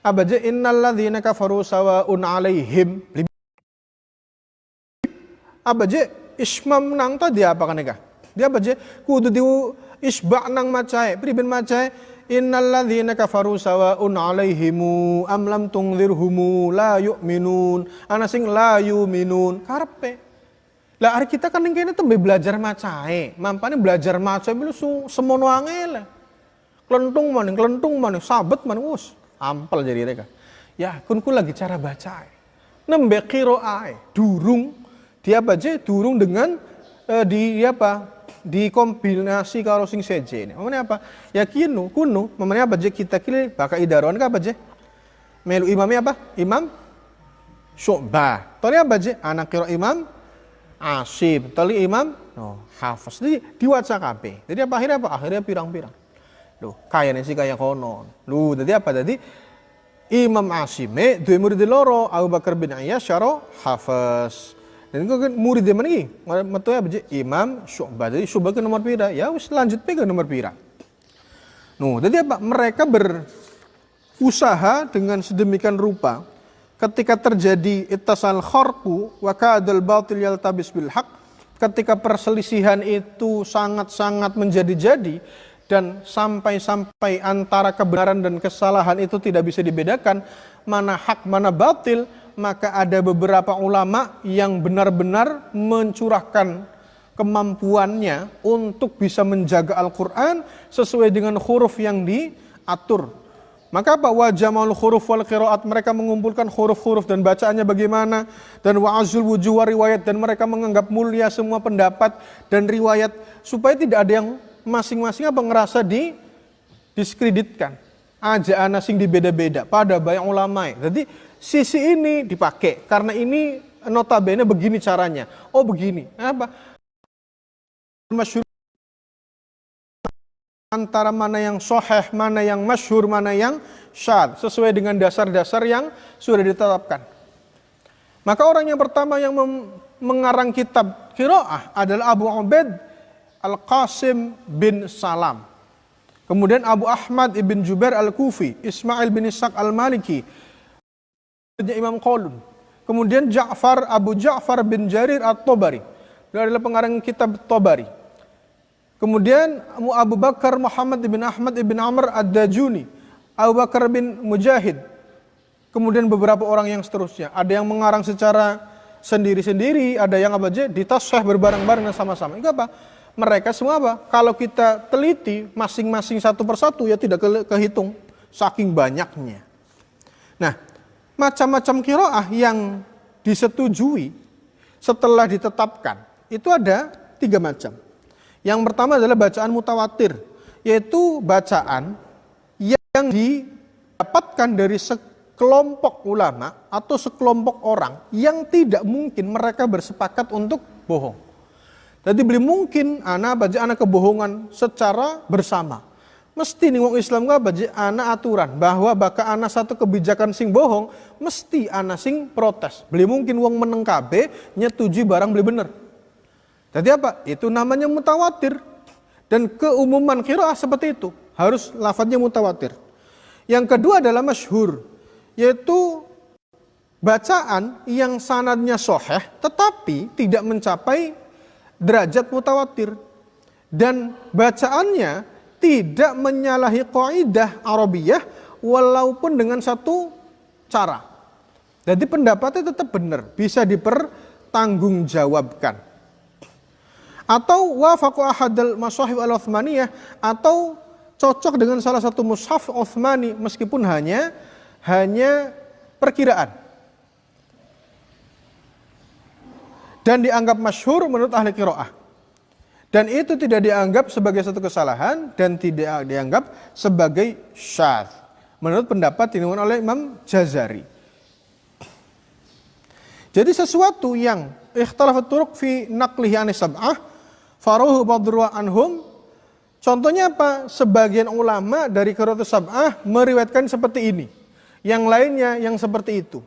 abaja innalladzina kafaru sawa'un alaihim. Abaja ismam nang tadi apa kan Dia abaja kudu di isba nang macai, pribin macai Innalladzina kafaru sawa'un alaihimu am lam tungzirhumu la yu'minun. Ana sing la yu'minun. Karpe. Lah hari kita kan kene tuh belajar macae. Mampane belajar macae lu semono angel. Kelentung mana, kelentung mana, sabet mana, us. Ampel jadi mereka. Ya, kun ku lagi cara baca. Nembe kiroae, durung dia baca durung dengan uh, di apa dikombinasi karo sing seje ini. Apa? Ya kinu, kunu, mamane apa je kita kili baka idaron apa je? Melu imamnya apa? Imam Syu'bah. Tadi apa je? Anak kira imam Asim. Tadi imam no, hafaz. Jadi diwaca. Jadi apa akhirnya apa? Akhirnya pirang-pirang. Loh, kayaknya sih kayak konon. Loh, jadi apa tadi? Imam Asime dua murid loro Abu Bakar bin Ayyash syaro hafaz. Dan kau kan murid mana lagi? Metu ya beje Imam Syu'bah. Jadi Syu'bah ke nomor pira? Ya wis lanjut ke nomor pira. No, jadi apa? Mereka berusaha dengan sedemikian rupa ketika terjadi ittasal kharqu wa kadal batil yaltabis bil haq ketika perselisihan itu sangat-sangat menjadi-jadi dan sampai-sampai antara kebenaran dan kesalahan itu tidak bisa dibedakan mana hak mana batil maka ada beberapa ulama yang benar-benar mencurahkan kemampuannya untuk bisa menjaga Al-Quran sesuai dengan huruf yang diatur. Maka apa wajah mal huruf wal qiraat mereka mengumpulkan huruf-huruf dan bacaannya bagaimana dan wa'azul wujuh riwayat dan mereka menganggap mulia semua pendapat dan riwayat supaya tidak ada yang masing-masing apa ngerasa di diskreditkan aja anak sing dibeda-beda pada banyak ulama. Jadi sisi ini dipakai karena ini notabene begini caranya. Oh begini. Apa? Antara mana yang soheh, mana yang masyhur, mana yang syad sesuai dengan dasar-dasar yang sudah ditetapkan. Maka orang yang pertama yang mengarang kitab Kiroah adalah Abu Ubaid Al-Qasim bin Salam. Kemudian Abu Ahmad ibn Jubair Al-Kufi, Ismail bin Ishaq Al-Maliki, Imam Qalun. Kemudian Ja'far Abu Ja'far bin Jarir At-Tabari. Beliau adalah pengarang kitab Tabari. Kemudian Abu Bakar Muhammad bin Ahmad bin Amr Ad-Dajuni. Abu Bakar bin Mujahid. Kemudian beberapa orang yang seterusnya. Ada yang mengarang secara sendiri-sendiri, ada yang apa aja ditasah berbareng-bareng sama-sama. Itu apa? Mereka semua apa? Kalau kita teliti masing-masing satu persatu ya tidak kehitung saking banyaknya. Nah, macam-macam kiroah yang disetujui setelah ditetapkan itu ada tiga macam. Yang pertama adalah bacaan mutawatir, yaitu bacaan yang didapatkan dari sekelompok ulama atau sekelompok orang yang tidak mungkin mereka bersepakat untuk bohong. Jadi beli mungkin anak baca anak kebohongan secara bersama mesti nih wong Islam nggak baca anak aturan bahwa baka anak satu kebijakan sing bohong mesti anak sing protes. Beli mungkin wong meneng KB nyetujui barang beli bener. Jadi apa? Itu namanya mutawatir. Dan keumuman kira seperti itu harus lafadznya mutawatir. Yang kedua adalah masyhur yaitu bacaan yang sanadnya soheh tetapi tidak mencapai derajat mutawatir. Dan bacaannya tidak menyalahi kaidah Arabiyah walaupun dengan satu cara. Jadi pendapatnya tetap benar, bisa dipertanggungjawabkan. Atau wafaqu ahadal masahib al-Uthmaniyah atau cocok dengan salah satu mushaf Uthmani meskipun hanya hanya perkiraan. Dan dianggap masyhur menurut ahli kiroah. Dan itu tidak dianggap sebagai satu kesalahan dan tidak dianggap sebagai syadz. Menurut pendapat ini oleh Imam Jazari. Jadi sesuatu yang ikhtilafat turuq fi naqlihi anis sab'ah faruhu badru anhum Contohnya apa? Sebagian ulama dari Qiratus Sab'ah meriwayatkan seperti ini. Yang lainnya yang seperti itu.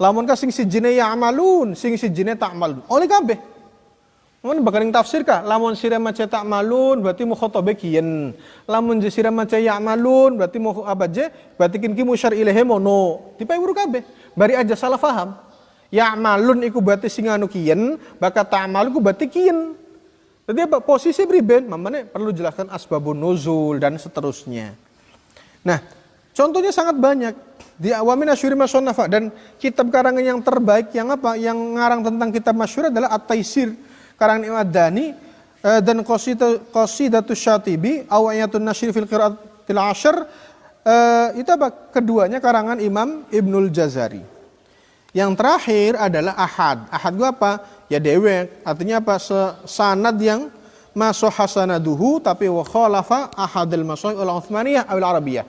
Lamun ka sing sijine ya'malun, sing sijine ta'malun. Oleh kabeh. Mun bakaring tafsir kah? Lamun sira maca ta'malun berarti mukhatabe kiyen. Lamun sira maca ya'malun berarti mu apa je? Berarti kin ki musyar ilahi mono. Dipaewuru kabeh. Bari aja salah paham. Ya'malun iku berarti sing anu kiyen, bakal ta'malun iku berarti kiyen. Jadi apa? Posisi priben, mamane perlu jelaskan asbabun nuzul dan seterusnya. Nah, contohnya sangat banyak di Awamin Asyuri Masonafa dan kitab karangan yang terbaik yang apa? Yang ngarang tentang kitab masyur adalah At-Taisir karangan Imam Dani eh, dan Qasidatus Syatibi Awayatun Nasyir fil Qiraatil Asyr eh, itu apa? Keduanya karangan Imam Ibnul Jazari. Yang terakhir adalah Ahad. Ahad itu apa? ya dewek artinya apa sanad yang masuk hasanaduhu tapi wa khalafa ahadil masuk ul Utsmaniyah al Arabiyah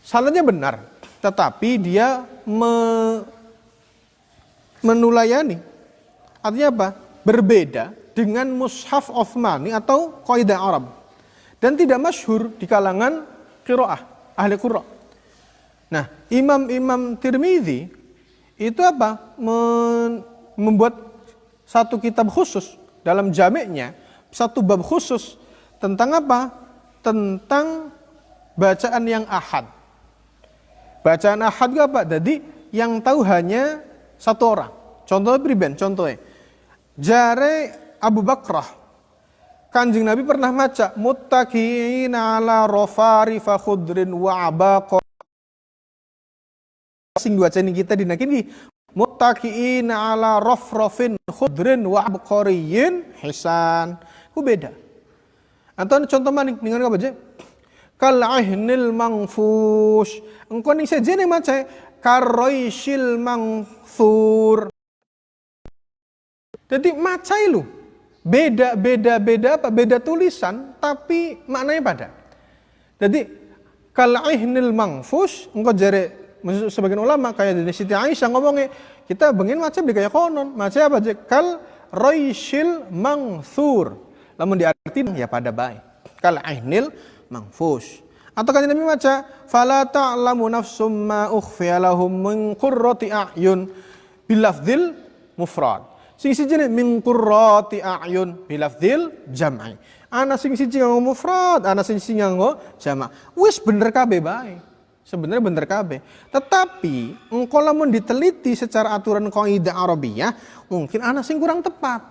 sanadnya benar tetapi dia me, menulayani artinya apa berbeda dengan mushaf Utsmani atau kaidah Arab dan tidak masyhur di kalangan qiraah ahli qira nah imam-imam Tirmidzi itu apa Men, membuat satu kitab khusus dalam jamiknya, satu bab khusus tentang apa? Tentang bacaan yang ahad. Bacaan ahad itu apa? Jadi yang tahu hanya satu orang. Contohnya priben, contohnya. Jare Abu Bakrah. Kanjeng Nabi pernah maca muttaqina ala rofari fa khudrin wa abaqa sing dua kita dinakin muttaqiin ala rafrafin khudrin wa abqariyin hisan. Ku beda. Atau contoh maning dengan apa aja? Kal ahnil mangfush. Engkau ning sejenis maca karoisil mangthur. Jadi maca lu. Beda beda beda apa? Beda tulisan tapi maknanya pada. Jadi kal ahnil mangfush engkau jare sebagian ulama kayak dari Siti Aisyah ngomongnya kita bengin macam di kayak konon. Macam apa? Kal roisil mangthur. Namun diartin ya pada baik. Kal ainil mangfus. Atau kan Nabi maca fala ta'lamu nafsum ma ukhfiya min a'yun. Bilafdil mufrad sing siji min qurrati a'yun bilafdil jam'i ana sing siji nganggo mufrad ana sing siji nganggo jama' wis bener kabeh bae Sebenarnya benar kabeh. Tetapi engkau lamun diteliti secara aturan kaidah Arabiyah, mungkin anak sing kurang tepat.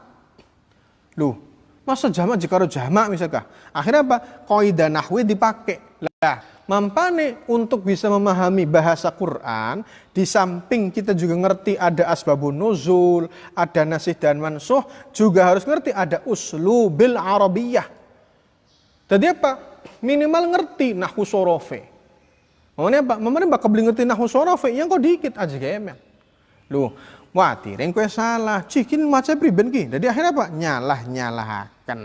Loh, masa jamak jika jamak misalkan. Akhirnya apa? Kaidah nahwi dipakai. Lah, mampane untuk bisa memahami bahasa Quran, di samping kita juga ngerti ada asbabun nuzul, ada nasih dan mansuh, juga harus ngerti ada uslubil Arabiyah. Jadi apa? Minimal ngerti nahwu sorofe Mamane apa? Mamane bakal beli ngerti nahu sorofe yang kau dikit aja gemen. Lu, wati yang kue salah. Cikin maca priben ki. Jadi akhirnya apa? Nyalah nyalahkan.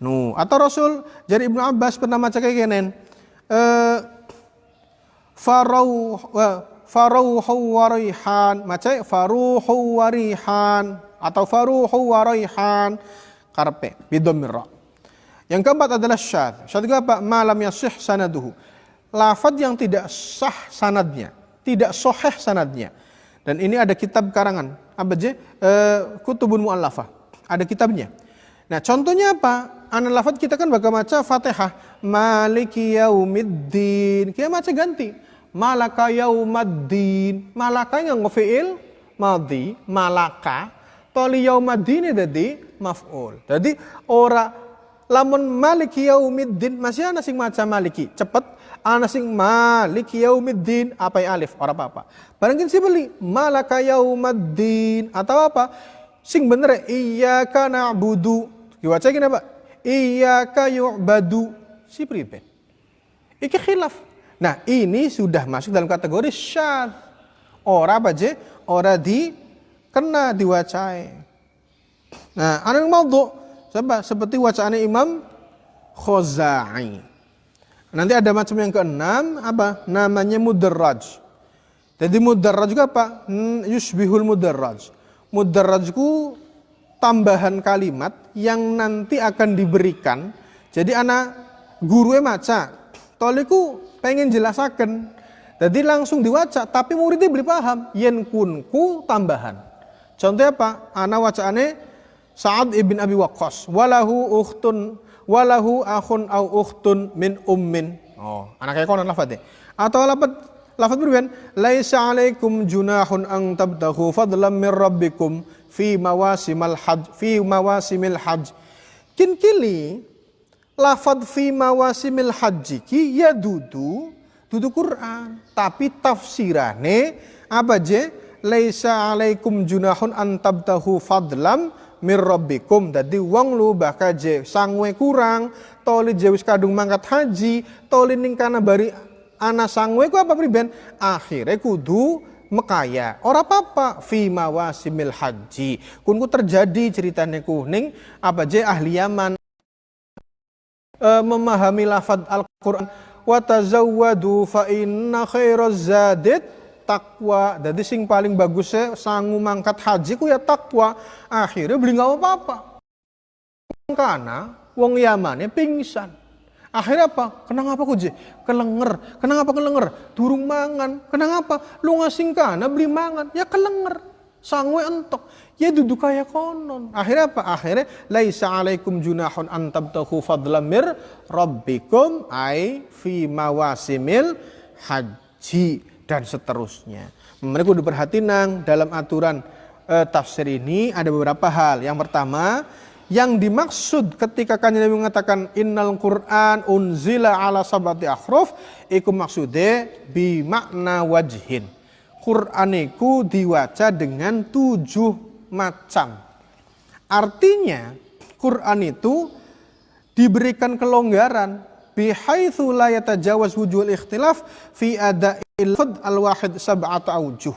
Nu, atau Rasul dari Ibnu Abbas pernah maca kayak genen. Eh farau faruhu warihan maca faruhu atau faruhu warihan karpe bidomir Yang keempat adalah syad. Syad apa? Malam yasih sanaduhu lafad yang tidak sah sanadnya, tidak soheh sanadnya. Dan ini ada kitab karangan, apa aja? E, kutubun mu'allafah. Ada kitabnya. Nah contohnya apa? Anak lafad kita kan bakal baca fatihah. Maliki yaumiddin. Kita baca ganti. Malaka yaumaddin. Malaka yang ngefi'il. Madhi. Malaka. Toli yaumaddin jadi maf'ul. Jadi ora lamun maliki yaumiddin masih ada sing maca maliki cepet ana sing malik yaumiddin apa yang alif ora apa-apa. Barang si beli malaka yaumiddin atau apa? Sing bener iyyaka na'budu. Diwaca gini apa? Iyyaka yu'badu. Si priben. Iki khilaf. Nah, ini sudah masuk dalam kategori syad. Ora apa je? Ora di kena diwacai. Nah, anu maudhu Siapa? Seperti wacana Imam Khozai. Nanti ada macam yang keenam apa? Namanya mudarraj. Jadi mudarraj juga apa? Hmm, yusbihul mudarraj. Mudarrajku tambahan kalimat yang nanti akan diberikan. Jadi anak guru maca, toliku pengen jelasakan. Jadi langsung diwaca, tapi muridnya beli paham. Yen kunku tambahan. Contohnya apa? Anak wacaane Sa'ad ibn Abi Waqqas. Walahu ukhtun walahu akhun au ukhtun min ummin. Oh, anak kayak konon lafadnya. Atau lafad lafad berbeda. Laisa alaikum junahun ang tabtahu fadlam min rabbikum fi mawasimal hajj fi mawasimil hajj. Kin kili lafad fi mawasimil hajj ki ya dudu dudu Quran, tapi tafsirane apa je? Laisa alaikum junahun an tabtahu fadlam mir rabbikum. Dadi wong lu bakaje sangwe kurang toli jewis kadung mangkat haji toli ning kana bari ana sangwe ku apa priben? Akhirnya kudu mekaya. Ora apa-apa fi mawasimil haji kunku terjadi ceritanya ku ning apa je ahli Yaman e, memahami lafad Al-Qur'an wa tazawwadu fa inna khairaz zadid takwa. Jadi sing paling bagusnya sangu mangkat haji ku ya takwa. Akhirnya beli nggak apa-apa. Karena wong Yamannya pingsan. Akhirnya apa? Kenapa ku je? Kelenger. Kenapa kelenger? Durung mangan. Kenapa? Lu ngasing kana beli mangan. Ya kelenger. Sangwe entok. Ya duduk kayak konon. Akhirnya apa? Akhirnya laisa alaikum junahun antabtahu fadlamir rabbikum ai fi mawasimil haji dan seterusnya. Mereka udah perhatiin dalam aturan e, tafsir ini ada beberapa hal. Yang pertama, yang dimaksud ketika kanjeng Nabi mengatakan innal Quran unzila ala sabati akhruf iku maksude bi makna wajhin. Quran itu diwaca dengan tujuh macam. Artinya Quran itu diberikan kelonggaran bihaitsu la yatajawaz wujul ikhtilaf fi ada'il sab'ata aujuh.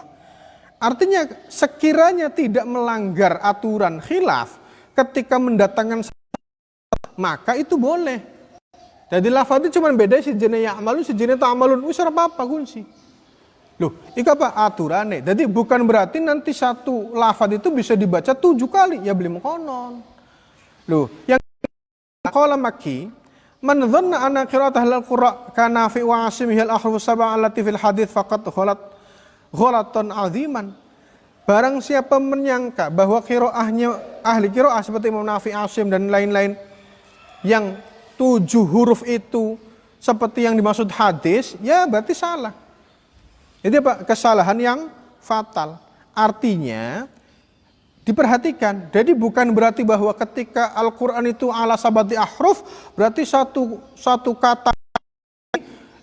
Artinya sekiranya tidak melanggar aturan khilaf ketika mendatangkan maka itu boleh. Jadi lafadz cuma beda si jenis ya'malun si jenis ta'malun wis apa-apa kunci. Loh, itu apa aturannya? Jadi bukan berarti nanti satu lafadz itu bisa dibaca tujuh kali ya beli konon. Loh, yang kalau maki Man dhanna anna qira'at ahlul qura kana fi wa asimihil ahruf sab'a allati fil hadith faqat ghalat ghalatan aziman. Barang siapa menyangka bahwa qiraahnya ahli qiraah seperti Imam Nafi Asim dan lain-lain yang tujuh huruf itu seperti yang dimaksud hadis, ya berarti salah. Jadi apa? Kesalahan yang fatal. Artinya Diperhatikan, jadi bukan berarti bahwa ketika Al-Quran itu ala sabati ahruf, berarti satu, satu kata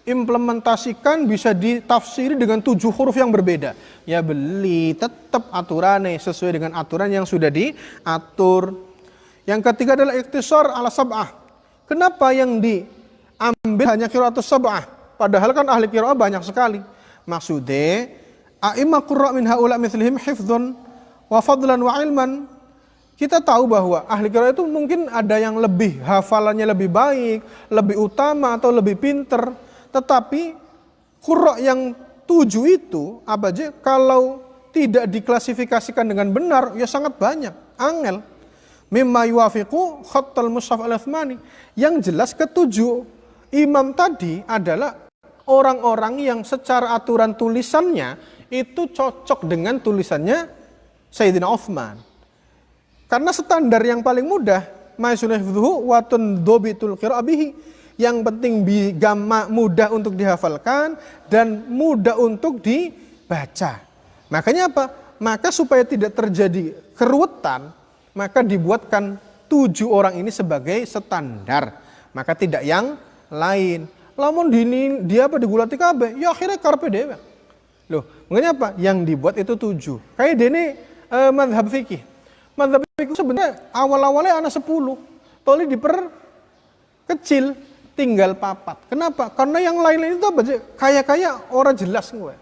implementasikan bisa ditafsiri dengan tujuh huruf yang berbeda. Ya beli, tetap aturannya sesuai dengan aturan yang sudah diatur. Yang ketiga adalah iktisar ala sab'ah. Kenapa yang diambil hanya kiraatus sab'ah? Padahal kan ahli kiraat banyak sekali. Maksudnya, a'imah qurra min ha'ula mithlihim hifdhun wa fadlan wa ilman kita tahu bahwa ahli qiraat itu mungkin ada yang lebih hafalannya lebih baik, lebih utama atau lebih pinter. Tetapi qurra yang tujuh itu apa aja kalau tidak diklasifikasikan dengan benar ya sangat banyak. Angel. Mimma yuafiqu khattal mushaf al Yang jelas ketujuh imam tadi adalah orang-orang yang secara aturan tulisannya itu cocok dengan tulisannya Sayyidina Uthman. Karena standar yang paling mudah, watun dobitul. Yang penting gamma mudah untuk dihafalkan dan mudah untuk dibaca. Makanya apa? Maka supaya tidak terjadi keruwetan, maka dibuatkan tujuh orang ini sebagai standar. Maka tidak yang lain. Lamun dini dia apa digulati kabe, ya akhirnya karpe dewa. Loh, makanya apa? Yang dibuat itu tujuh. Kayak dini uh, madhab fikih. Madhab fikih sebenarnya awal-awalnya anak sepuluh. Toli diper kecil tinggal papat. Kenapa? Karena yang lain-lain itu apa? Kayak-kayak orang jelas gue.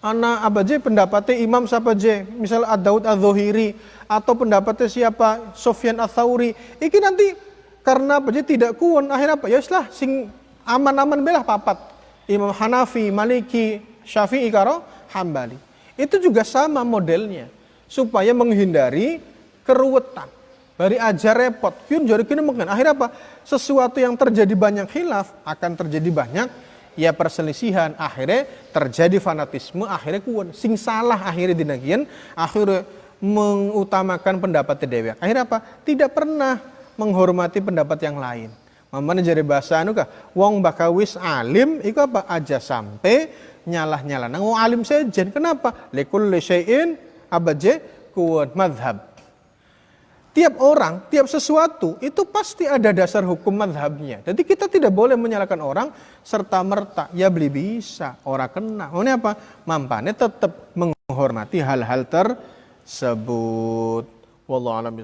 Anak apa je pendapatnya Imam siapa je? Misal Ad-Daud Az-Zuhiri atau pendapatnya siapa? Sofyan Ats-Tsauri. Iki nanti karena apa je tidak kuon akhirnya apa? Ya sing aman-aman belah papat. Imam Hanafi, Maliki, Syafi'i karo Hambali. Itu juga sama modelnya supaya menghindari keruwetan. Bari aja repot. Yun jari kini mungkin. Akhirnya apa? Sesuatu yang terjadi banyak khilaf akan terjadi banyak ya perselisihan akhirnya terjadi fanatisme akhirnya kuon sing salah akhirnya dinagian akhirnya mengutamakan pendapat dewi akhirnya apa tidak pernah menghormati pendapat yang lain Mamane jadi bahasa anu kah wong bakawis alim iku apa aja sampai nyalah nyalah nang wong alim sejen kenapa lekul syai'in abaje kuat madhab tiap orang, tiap sesuatu itu pasti ada dasar hukum madhabnya. Jadi kita tidak boleh menyalahkan orang serta merta. Ya beli bisa, orang kena. Ini apa? Mampannya tetap menghormati hal-hal tersebut. Wallahu a'lam.